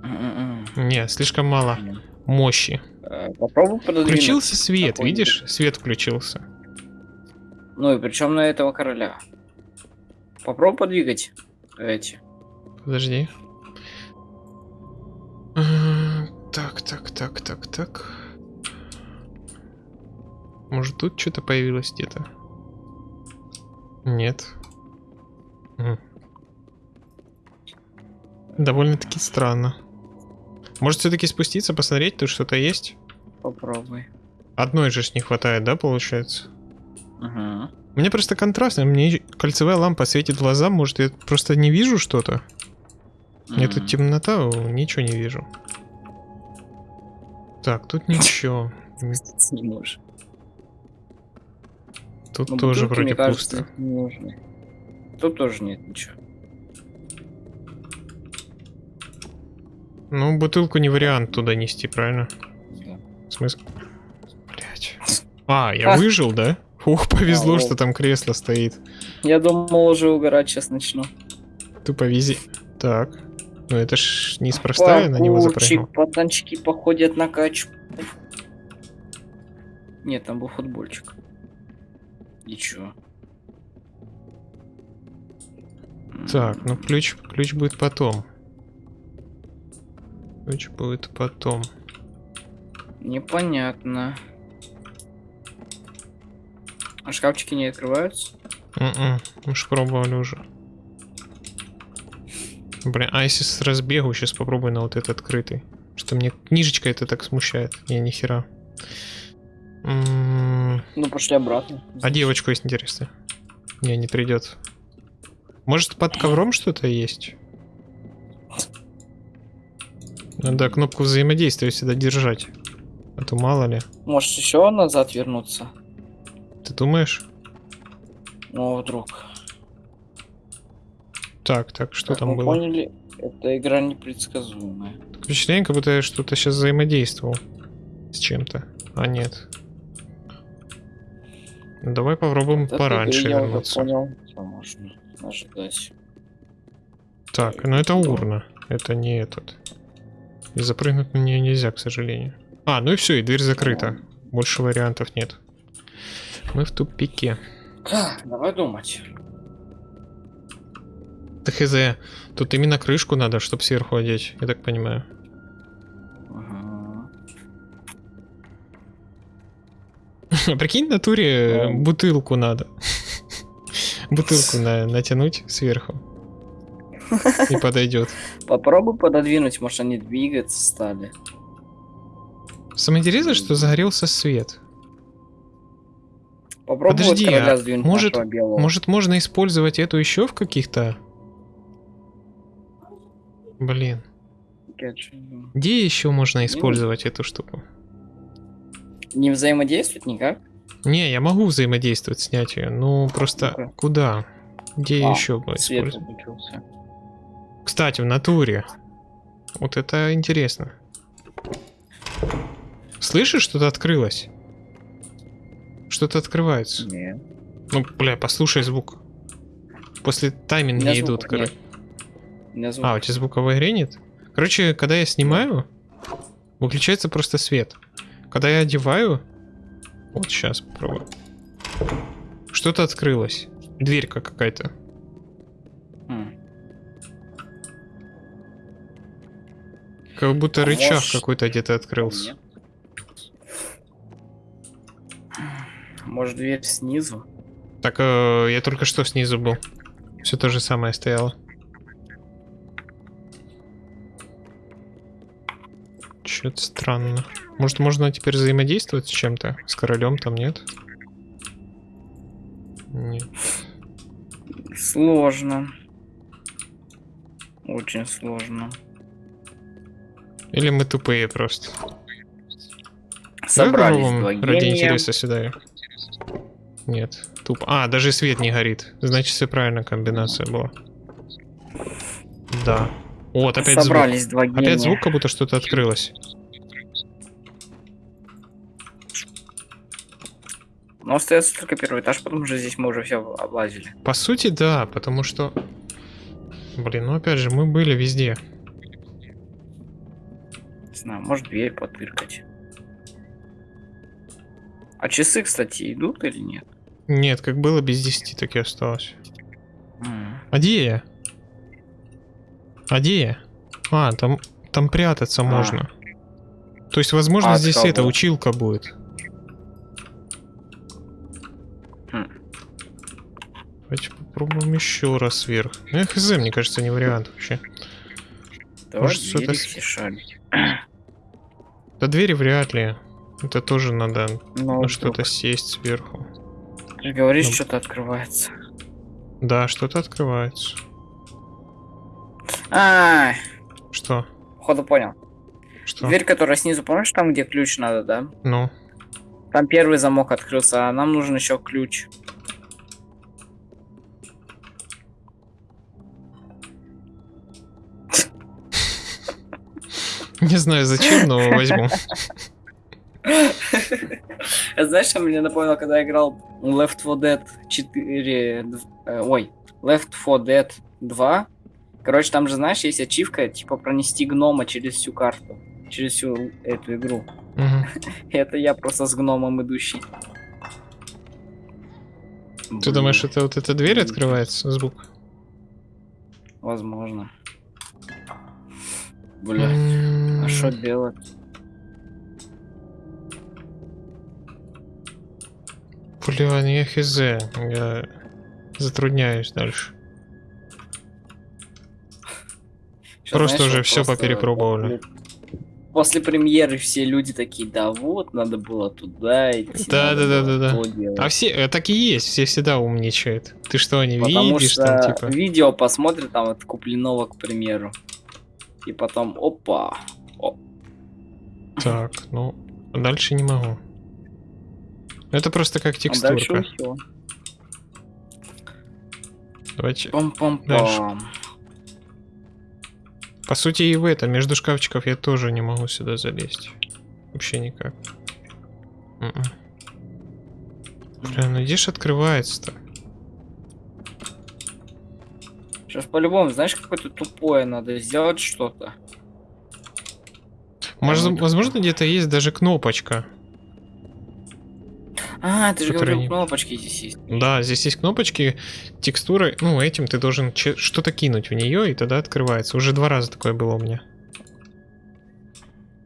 М-м-м. Нет, слишком мало мощи. Э, Попробуй. Включился свет, видишь? Свет включился. Ну и причем на этого короля. Попробуй подвигать эти. Подожди. А, Так, так, так, так, так. Может тут что-то появилось где-то? Нет. Довольно-таки странно. Может все-таки спуститься, посмотреть, тут что-то есть? Попробуй. Одной же ж не хватает, да, получается? Угу. Меня просто контрастно, мне кольцевая лампа светит в глаза, может я просто не вижу что-то? Мне тут темнота, ничего не вижу. Так, тут <laughs> ничего. Не можешь. Тут Но тоже вроде мне кажется, пусто. Тут тоже нет ничего. Ну, бутылку не вариант туда нести, правильно? Да. В смысле? Блять. А, я выжил, да? Ух, повезло, А, что там кресло стоит. Я думал, уже угорать сейчас начну. Тупо вези. Так. Ну это ж неспроста я на него запрыгнул. Пацанчики походят на качку. Нет, там был футбольчик. Ничего. Так, ну ключ, ключ будет потом. Ключ будет потом. Непонятно. А шкафчики не открываются? М-м, мы ж пробовали уже. Блин, а если с разбегу сейчас попробую на вот этот открытый? Что мне книжечка это так смущает. Не, нихера. М, Ну, пошли обратно. А девочку есть интересно? Не, не придет. Может под ковром что-то есть? Надо кнопку взаимодействия всегда держать. А то мало ли. Может еще назад вернуться? Ты думаешь? Ну, вдруг. Так, так, что Как там мы было? поняли, эта игра непредсказуемая. Впечатление, как будто я что-то сейчас взаимодействовал с чем-то. А нет. Ну, Давай попробуем Вот пораньше я вернуться. понял, что можно ожидать. Так, ну это урна. Это не этот. И запрыгнуть на нее нельзя, к сожалению. А, ну и все, и дверь закрыта. Больше вариантов нет. Мы в тупике. Так, давай думать. Да хз. Тут именно крышку надо, чтобы сверху одеть, я так понимаю. Ага. <laughs> Прикинь, в натуре э, Ну. бутылку надо. <laughs> Бутылку <laughs> на- натянуть сверху. <laughs> И подойдет. Попробуй пододвинуть, может они двигаться стали. Самое интересное, что загорелся свет. Попробуй Подожди, а может-. Может, можно использовать эту еще в каких-то... Блин. Не. Где еще можно использовать эту штуку? Не взаимодействовать никак? Не, я могу взаимодействовать, снять ее. Ну, просто куда? Где А, еще бы использовать? выключился. Кстати, в натуре. Вот это интересно. Слышишь, что-то открылось? Что-то открывается. Нет. Ну, бля, послушай звук. После меня идут, короче. А, у тебя звука в игре нет? Короче, когда я снимаю, выключается просто свет. Когда я одеваю... Вот сейчас попробую. Что-то открылось. Дверька какая-то. Как будто А рычаг может, какой-то где-то открылся. Нет. Может дверь снизу? Так, э, я только что снизу был. Все то же самое стояло. Что-то странно. Может, можно теперь взаимодействовать с чем-то? С королем там нет? Нет. Сложно. Очень сложно. Или мы тупые просто? Собрались Давай два попробуем ради интереса сюда. Нет, тупо. А, даже свет не горит. Значит, все правильно комбинация была. Да. Вот, опять звук. Собрались два гения. Опять звук, как будто что-то открылось. Но остается только первый этаж, потому что здесь мы уже все облазили. По сути, да, потому что... Блин, ну опять же, мы были везде. Знаю, может дверь потыркать. А часы, кстати, идут или нет? Нет, как было без 10, так и осталось. М. А где я? А где я? А, там, там прятаться А. можно. То есть, возможно, А здесь кого? эта училка будет. Хм. Давайте попробуем еще раз вверх. Ну, хз, мне кажется, не вариант вообще. Давай Может, что-то двери с- все шарить. До двери вряд ли. Это тоже надо Ну, на что-то сесть сверху. Ты говоришь, Ну. что-то открывается. Да, что-то открывается. А, Что? походу понял. Что? Дверь, которая снизу, помнишь, там, где ключ надо, да? Ну, Там первый замок открылся, а нам нужен еще ключ. Не знаю зачем, но возьму. Это <laughs> знаешь, что мне напомнило, когда я играл Left 4 Dead 4... э, ой, Left 4 Dead 2. Короче, там же, знаешь, есть ачивка, типа, пронести гнома через всю карту. Через всю эту игру. <laughs> Это я просто с гномом идущий. Ты думаешь, это вот эта дверь открывается, звук? Возможно. Бля, а что делать? Бля, ну я хз. Я затрудняюсь дальше. Щас, Просто знаешь, уже просто поперепробовали. После, премьеры все люди такие, да вот, надо было туда идти. Да, да, да, да, да. то делать». А все, э, так и есть, все всегда умничают. Ты что, не Потому видишь что там, типа? видео посмотрят, там вот Куплинова, к примеру. И потом, опа. Так, ну, дальше не могу. Это просто как А текстурка. Давайте. Пам-пам-пам. По сути, и в это, между шкафчиков я тоже не могу сюда залезть. Вообще никак. Мгм. Бля, ну где ж открывается-то? Сейчас по-любому, знаешь, какое-то тупое надо сделать что-то. Может, вот возможно, где-то есть даже кнопочка. А, ты же говорил, не- кнопочки здесь есть. Да, здесь есть кнопочки, текстуры. Ну, этим ты должен что-то кинуть в нее, и тогда открывается. Уже два раза такое было у меня.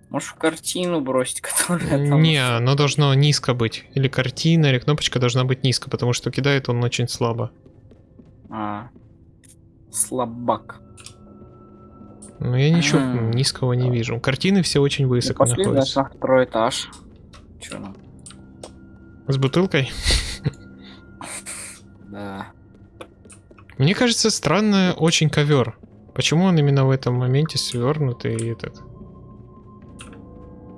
Можешь в картину бросить, <laughs> которая там... Не, оно должно низко быть. Или картина, или кнопочка должна быть низко, потому что кидает он очень слабо. А, слабак. Но я ничего М. низкого не вижу. Картины все очень Ну, высоко пошли, значит, находятся. на второй этаж. Че нам? С бутылкой? Да. Мне кажется, странно очень ковер. Почему он именно в этом моменте свернутый и этот?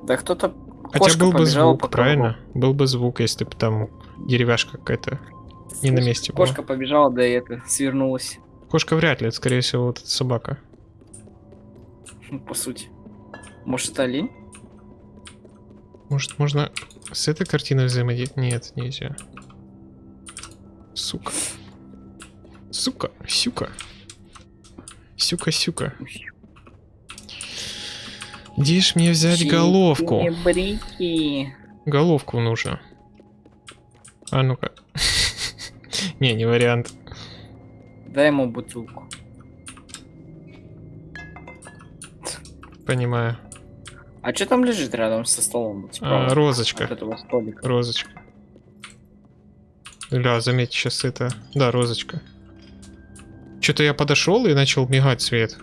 Да кто-то... Хотя был бы звук, по правильно? Был бы звук, если бы там деревяшка какая-то не на месте была. Кошка побежала, да и это, свернулась. Кошка вряд ли, это скорее всего вот эта собака. Ну, по сути. Может, это олень? Может, можно с этой картиной взаимодействовать? Нет, нельзя. Сука. Сука, сюка. Сюка-сюка. Где ж мне взять головку? Брики. Головку нужно. А ну-ка. <laughs> Не, не вариант. Дай ему бутылку. Понимаю. А что там лежит рядом со столом? вот А? От розочка. этого столика. Розочка. Ля, заметь, сейчас это... Да, розочка. Что-то я подошел и начал мигать свет.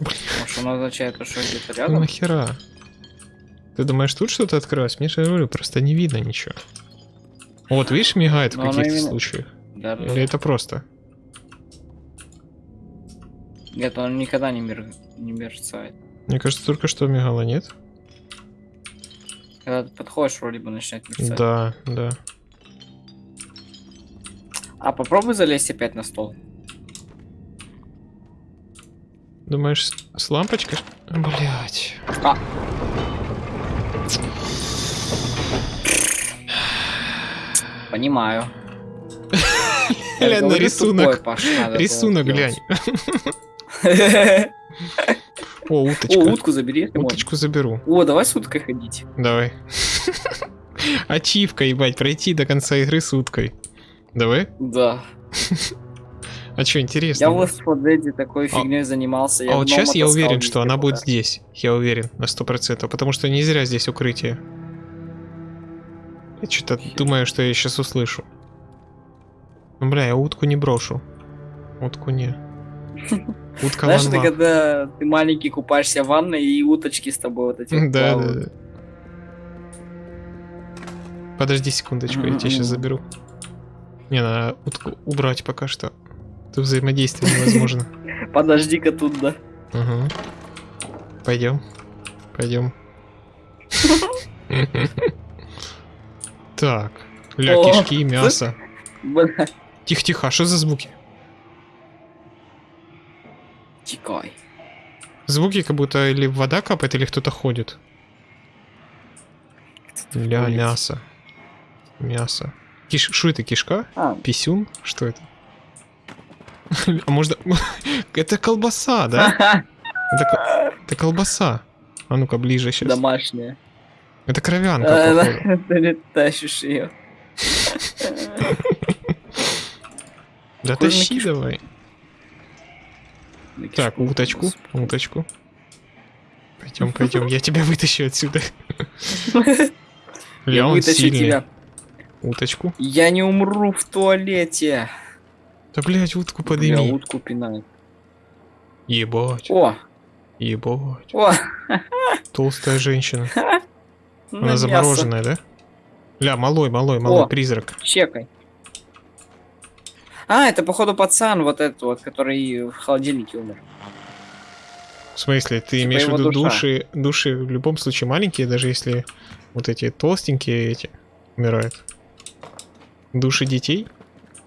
Может, он означает, что где-то Ну рядом? нахера? Ты думаешь, тут что-то открылось? Мне же говорю, просто не видно ничего. Вот, видишь, мигает в Но оно каких-то именно- случаях. Да, да. Или это просто? Нет, он никогда не, мер... не мерцает. Мне кажется, только что мигало, нет? Когда ты подходишь, вроде бы начинает мерцать. Да, да. А попробуй залезть опять на стол. Думаешь, с, с лампочкой? Блять. А. Понимаю. <laughs> Глянь на рисунок. Рисунок глянь. О, О, уточка. утку забери. Уточку заберу. О, давай с уткой ходить. Давай. Ачивка, ебать, пройти до конца игры с уткой. Давай. Да. А что, интересно? Я в Left 4 Dead такой фигней занимался. а вот сейчас я уверен, что она будет здесь. Я уверен, на сто процентов. Потому что не зря здесь укрытие. Я что-то думаю, что я сейчас услышу. Ну, бля, я утку не брошу. Утку не. Утка Знаешь, это когда ты маленький купаешься в ванной и уточки с тобой вот эти Да, да, да. Подожди секундочку, я тебя сейчас заберу. Не, надо утку убрать пока что. Тут взаимодействие невозможно. <laughs> Подожди-ка тут, да. Угу. Пойдем. Пойдем. <laughs> Так. Ля, кишки, <laughs> мясо. Бля, Тихо-тихо, а что за звуки? Тикай. Звуки как будто или вода капает, или кто-то ходит. Ля, ходит. мясо. Мясо. Киш... Что это, кишка? А, Писюн? Что это? <laughs> А может... <laughs> Это колбаса, да? <laughs> Это, ко- это колбаса. А ну-ка, ближе сейчас. домашняя. Это кровянка, А. Ты тащишь ее. Да тащи давай. Так, уточку, уточку. Пойдем, пойдем, я тебя вытащу отсюда. Я вытащу тебя. Уточку. Я не умру в туалете. Да, блядь, утку Бля, подыми. утку пинает. Ебать, О, ебать. о. Толстая женщина. <laughs> на Она замороженная, да? Ля, малой, малой, малой призрак. Чекай. А, это походу пацан вот этот вот, который в холодильнике умер. В смысле, ты Типа имеешь в виду душа. души, души в любом случае маленькие, даже если вот эти толстенькие эти умирают. Души детей?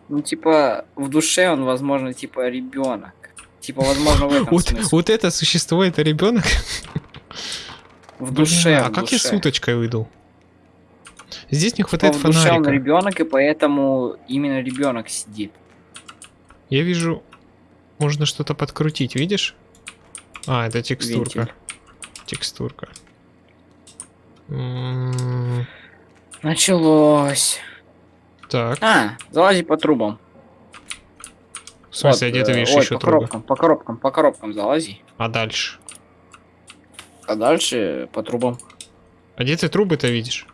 Ну, типа, в душе он, возможно, типа ребенок. Типа, возможно, в этом Вот, смысле. вот это существо, это ребенок? В душе. а в как я с уточкой уйду? Здесь не Типа, хватает в душе он фонарика. ребенок, и поэтому именно ребенок сидит. Я вижу, можно что-то подкрутить, видишь? А, это текстурка. Вентиль. Текстурка. М, Началось. Так, А, залази по трубам. в смысле, Вот, где ты э, видишь ой, еще по трубы? коробкам, по коробкам, по коробкам залази. А дальше? А дальше по трубам. А где ты трубы-то видишь?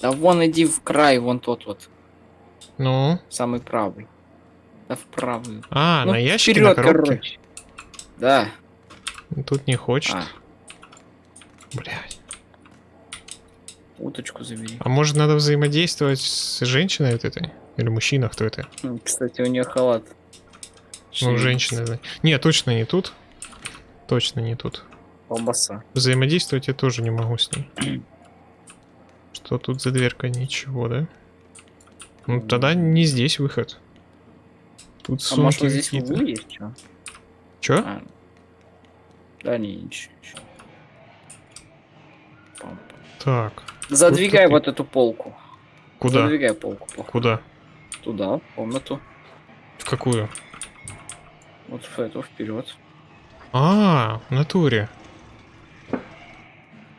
Да вон иди в край, вон тот вот, Ну? самый правый. Да в правый. А, Ну, на ящике, вперед, на коробке? короче. Да. Тут не хочет. А, Блядь. уточку забери. А может надо взаимодействовать с женщиной вот этой? Или мужчина, кто это? М, Кстати, у нее халат. Ну, женщина. да. Не, точно не тут. Точно не тут. Колбаса. Взаимодействовать я тоже не могу с ней. <clears throat> Что тут за дверка? Ничего, да? Ну, тогда не здесь выход. Тут А может вот здесь углу есть что? Чё? А. Да не, ничего. Так, Задвигай ты. вот эту полку. куда? Задвигай полку. плохо. Куда? Туда, в комнату. В какую? Вот в эту, вперед. А, в натуре.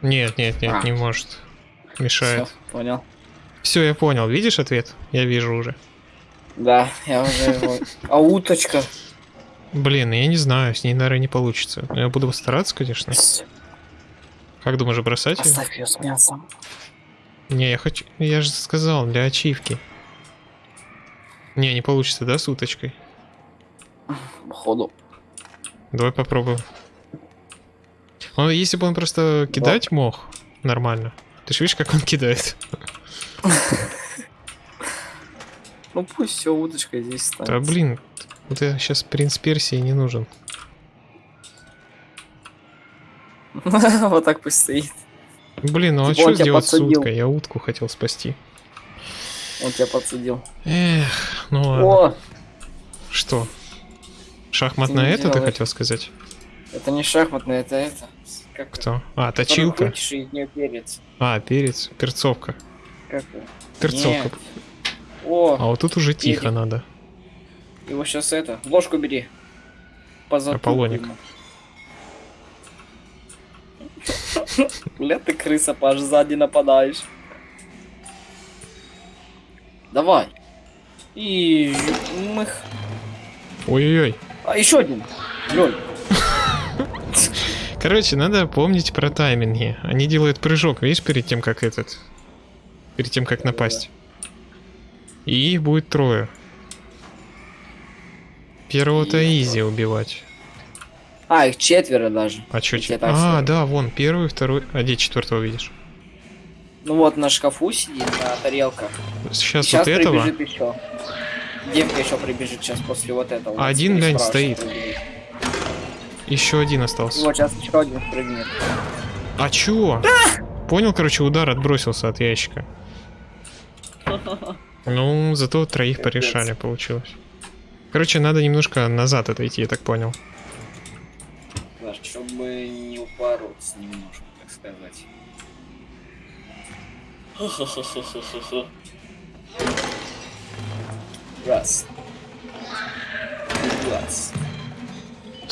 Нет, нет, нет, А. не может. Мешает. Всё, понял. Все, я понял. Видишь ответ? Я вижу уже. Да, я уже его... А уточка? Блин, я не знаю, с ней, наверное, не получится. Но я буду стараться, конечно. Как думаешь, бросать? Оставь ее с мясом. Не, я хочу... Я же сказал, для ачивки. Не, не получится, да, с уточкой? Походу. Давай попробуем. Он, если бы он просто кидать мог, нормально. Ты же видишь, как он кидает? <laughs> Ну пусть все, уточка здесь станет. Да блин, Вот я сейчас принц Персии не нужен. <laughs> Вот так пусть стоит. Блин, ну а Типа что тебя сделать с уткой? Я утку хотел спасти. Он тебя подсадил. Эх, ну ладно. О, Что? Шахматное не это ты хотел сказать? это не шахматное, это это. Как Кто? А, точилка. А, перец. Перцовка. Как? Перцовка. Нет. О, А вот тут уже тихо Перец. надо. его сейчас это. Ложку бери. По Аполлоник. Бля, ты крыса, Паш, сзади нападаешь. Давай. И мых. Ой-ой-ой. А еще один. Лёль. <laughs> Короче, надо помнить про тайминги. Они делают прыжок, видишь, перед тем, как этот... Перед тем, как напасть. И их будет трое. Первого-то изи убивать. А, их четверо даже. А чё Я че? так А, да, вон, первый, второй. А где четвертого видишь? Ну вот на шкафу сидит, на тарелках. Сейчас, Сейчас вот этого. еще. Девка еще прибежит сейчас после вот этого. А один, глянь, стоит. прибежит. Еще один остался. Вот сейчас еще один прыгнет. А чё? Понял, короче, удар отбросился от ящика. <laughs> Ну, зато троих Капец. порешали, получилось. Короче, надо немножко назад отойти, я так понял. Да, чтобы не упороться немножко, так сказать. Раз. Раз.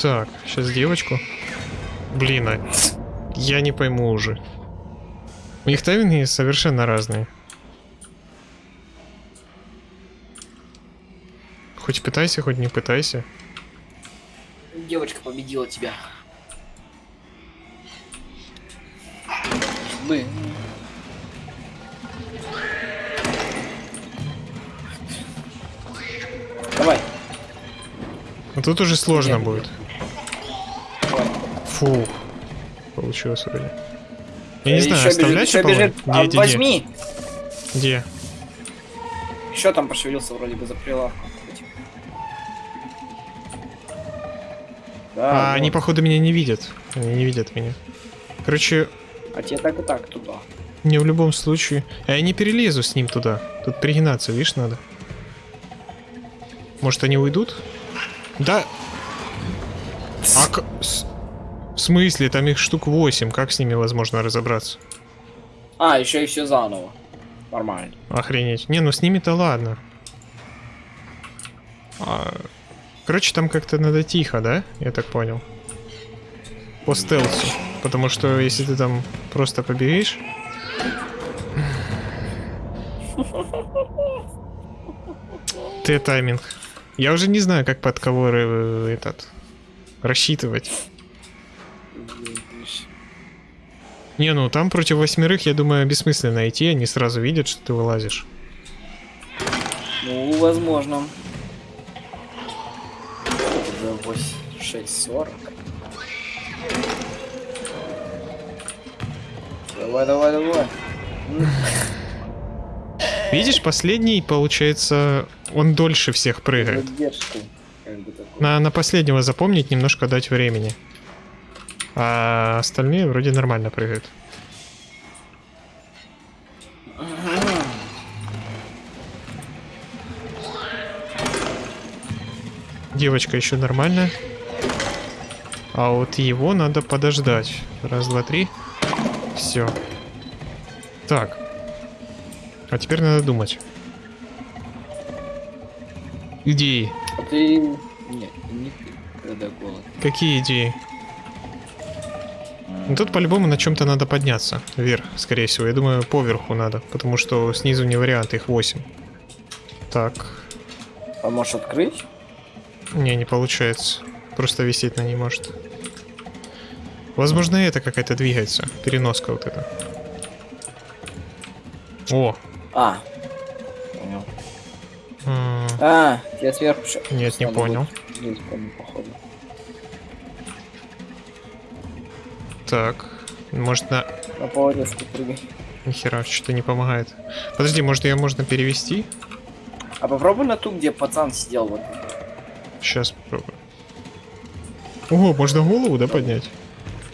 Так, сейчас девочку. Блин, а я не пойму уже. У них тайминги совершенно разные. Хоть пытайся, хоть не пытайся. Девочка победила тебя. Мы. Давай. Но тут уже сложно Нет. будет. Давай. Фу. Получилось вроде. Я не Э, знаю, оставлять бежит, Аполлон? бежит. А, Где, где, возьми. Где? Еще там пошевелился вроде бы за прилавком. Да, А, вот. они, походу, меня не видят. Они не видят меня. Короче, А тебе так и так туда. мне в любом случае... А я не перелезу с ним туда. Тут пригинаться, видишь, надо. Может, они уйдут? Да. А к- с- В смысле? Там их штук 8. Как с ними возможно разобраться? А, еще и все заново. Нормально. Охренеть. Не, ну с ними-то ладно. А, Короче, там как-то надо тихо, да? Я так понял. По стелсу. Потому что если ты там просто поберешь... Ты тайминг. Я уже не знаю, как под кого э, этот рассчитывать. Не, ну там против восьмерых, я думаю, бессмысленно идти, они сразу видят, что ты вылазишь. Ну, возможно. Уже 8, 6, 40. Давай, давай, давай. Видишь, последний, получается, он дольше всех прыгает. На, на последнего запомнить, немножко дать времени. А остальные вроде нормально прыгают. Девочка еще нормально. А вот его надо подождать. Раз, два, три. Все. Так. А теперь надо думать. Идеи. Ты... Нет, не ты, когда голод. Какие идеи? Ну, тут по-любому на чем-то надо подняться. Вверх, скорее всего. Я думаю, поверху надо. Потому что снизу не вариант, их 8. Так. А можешь открыть? Не, не получается. Просто висеть на ней может. Возможно, это какая-то двигается. Переноска вот эта. О! А. Понял. м, А, я сверху Нет, не понял. будет. Походу. Так. Может на... На поводецку прыгай. Нихера, что-то не помогает. Подожди, может ее можно перевести? А попробуй на ту, где пацан сидел вот. Сейчас попробую. О, можно голову, да, поднять?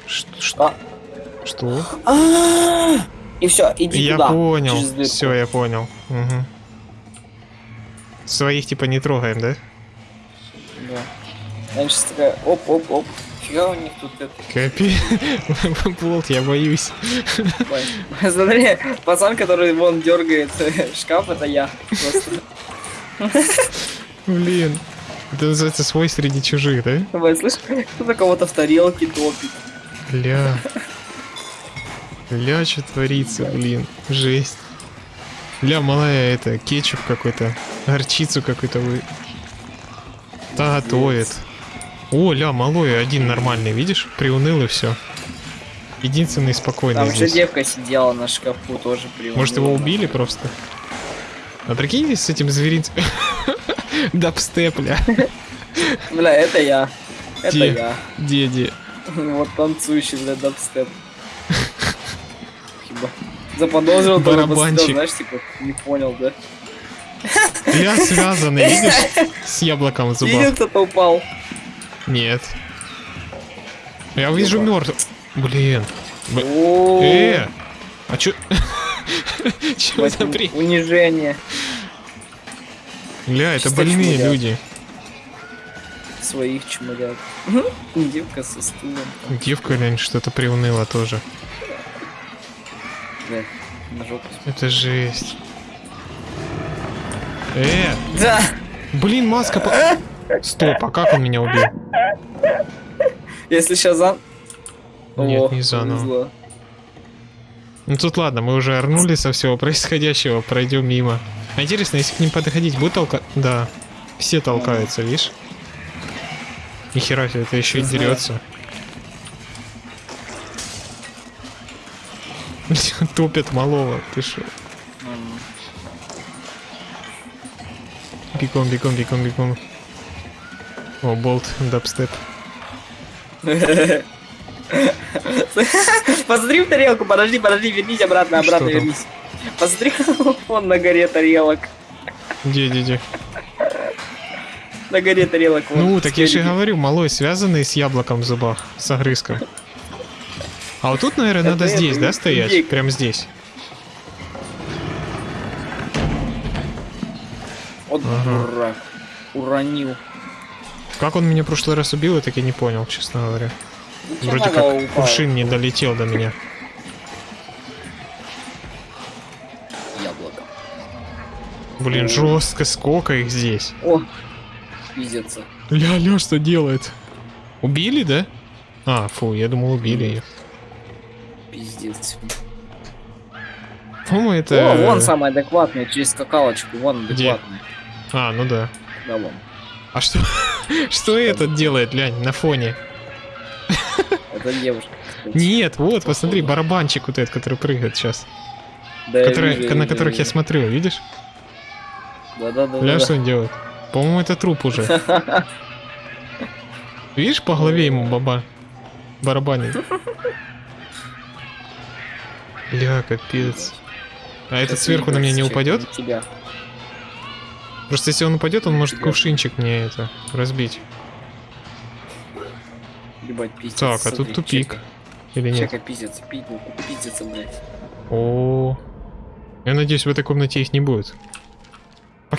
Что? Что? А. что? А, И все, иди Я туда. понял. Все, я понял. Мгм. Своих типа не трогаем, да? Да. Сейчас такая, оп-оп-оп. Фига у них тут это. Капи. <laughs> Болт, я боюсь. Смотри, пацан, который вон дергает э, шкаф, это я. Просто. Блин. Это называется свой среди чужих, да? Давай, слышь, кто-то кого-то в тарелке топит. Ля. Ля, что творится, блин. Жесть. Ля, малая, это, кетчуп какой-то. Горчицу какой-то вы... Да, готовит. О, ля, малой, один нормальный, видишь? Приуныл и все. Единственный спокойный Там же здесь. девка сидела на шкафу тоже при Может, его убили просто? А прикиньтесь с этим зверинцем. <laughs> Дабстеп, ля. Бля, это я. Это Где? я. Деди. Вот танцующий, бля, дабстеп. Хиба. Заподозрил, Барабанчик. посидел, знаешь, типа, не понял, да? Ля связаны, видишь? <laughs> С яблоком в Видел, зубах. кто-то упал? Нет. Я вижу мертв. Блин. Э! А чё? <laughs> Чё за бред? Унижение Ля, это Чисто больные чморят. люди. своих чморят. Девка со стулом. Девка, глянь, что-то приуныла тоже. Бля, на жопу. Это жесть. Э! Да! Блин, маска по... Стоп, а как он меня убил? Если сейчас за... Нет, О, не заново. повезло. Ну тут ладно, мы уже орнули со всего происходящего, пройдем мимо. А интересно, если к ним подходить, будет толка... Да. Все толкаются, видишь? Нихера себе, это еще и дерется. <laughs> Топят малого, ты шо? Бегом, бегом, бегом, бегом. О, болт, дабстеп. <laughs> Посмотри в тарелку, подожди, подожди, вернись обратно, обратно вернись. Посмотри, вон на горе тарелок. Где, где, где? На горе тарелок. вон, Ну, так я же говорю, малой связанный с яблоком в зубах, с огрызком. А вот тут, наверное, надо здесь, да, стоять? Прям здесь. Вот дурак. Уронил. Как он меня в прошлый раз убил, я так и не понял, честно говоря. Вроде как кувшин не долетел до меня. Блин, жестко, сколько их здесь. О, пиздец. Ля-ля, что делает? Убили, да? А, фу, я думал, убили ее. Пиздец. По-моему, это... О, вон самый адекватный, через скакалочку, вон Где? адекватный. А, ну да. Да, вон. А что... <laughs> Что этот делает, глянь, на фоне? Это девушка. Нет, вот, посмотри, барабанчик вот этот, который прыгает сейчас. Да, я Который, вижу, на вижу, которых я вижу. смотрю, видишь? Да, да, да. Бля, что он делает? По-моему, это труп уже. <laughs> Видишь, по голове ему баба барабанит. Бля, капец. А этот сверху на меня не упадет? на Тебя. Просто если он упадет, он может Тебя. кувшинчик мне это разбить. Ебать, пиздец. Так, а тут тупик. чека. Или нет? Чека, пиздец, пиздец, пиздец, блядь. О, я надеюсь, в этой комнате их не будет.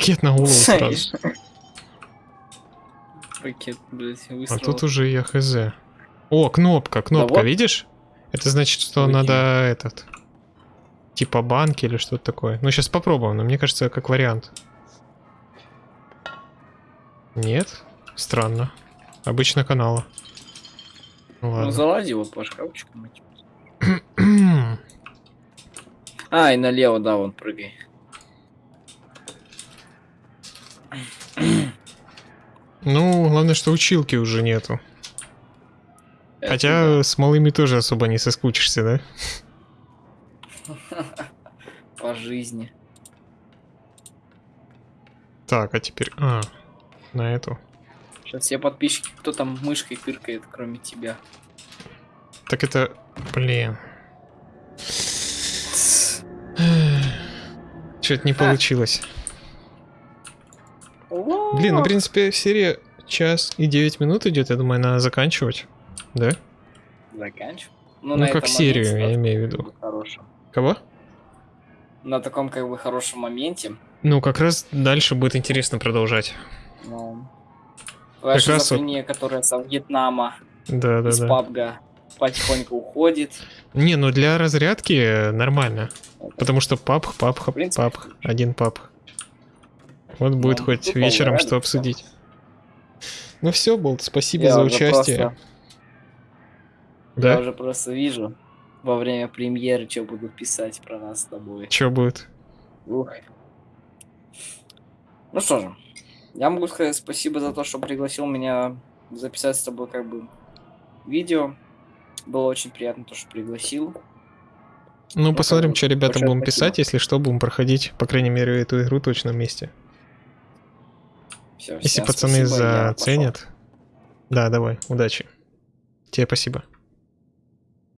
Пакет на голову сразу. Пакет, блядь, А тут уже я хз. О, кнопка, кнопка, вот. видишь? Это значит, что Выкинь. надо этот... Типа банки или что-то такое. Ну, сейчас попробуем, но мне кажется, как вариант. Нет? Странно. Обычно канала. Ну Ну, ладно. залази его по шкафчику. <clears throat> А, и налево, да, вон прыгай. Ну, главное, что училки уже нету. Это Хотя с малыми тоже особо не соскучишься, да? да, <laughs> По жизни. Так, а теперь... А, на эту. Сейчас все подписчики, кто там мышкой тыркает, кроме тебя. Так это... Блин. <laughs> Что-то не получилось. Блин, ну, в принципе, серия час и 9 минут идет, я думаю, надо заканчивать. Да? Заканчиваю. Ну, на как серию, моменте, я имею в виду. хорошем. Кого? На таком как бы хорошем моменте. Ну, как раз дальше будет интересно продолжать. Ну, Как раз вот- которая со Вьетнама, Да, да, из да. пабга, потихоньку уходит. Не, ну для разрядки нормально. Потому что пап, пап, В принципе, пап, один пап. Вот будет Ну, хоть тут вечером что обсудить. Ну все, Болт, спасибо Я за участие. просто- Да? Я уже просто вижу во время премьеры, что будут писать про нас с тобой. Что будет? Ух. Ну что же, я могу сказать спасибо за то, что пригласил меня записать с тобой как бы видео. Было очень приятно то, что пригласил. Ну, посмотрим, как бы, что ребята будем спасибо. писать, если что, будем проходить, по крайней мере, эту игру точно вместе. Всё, Если пацаны спасибо, заценят. Да, давай, удачи. Тебе спасибо.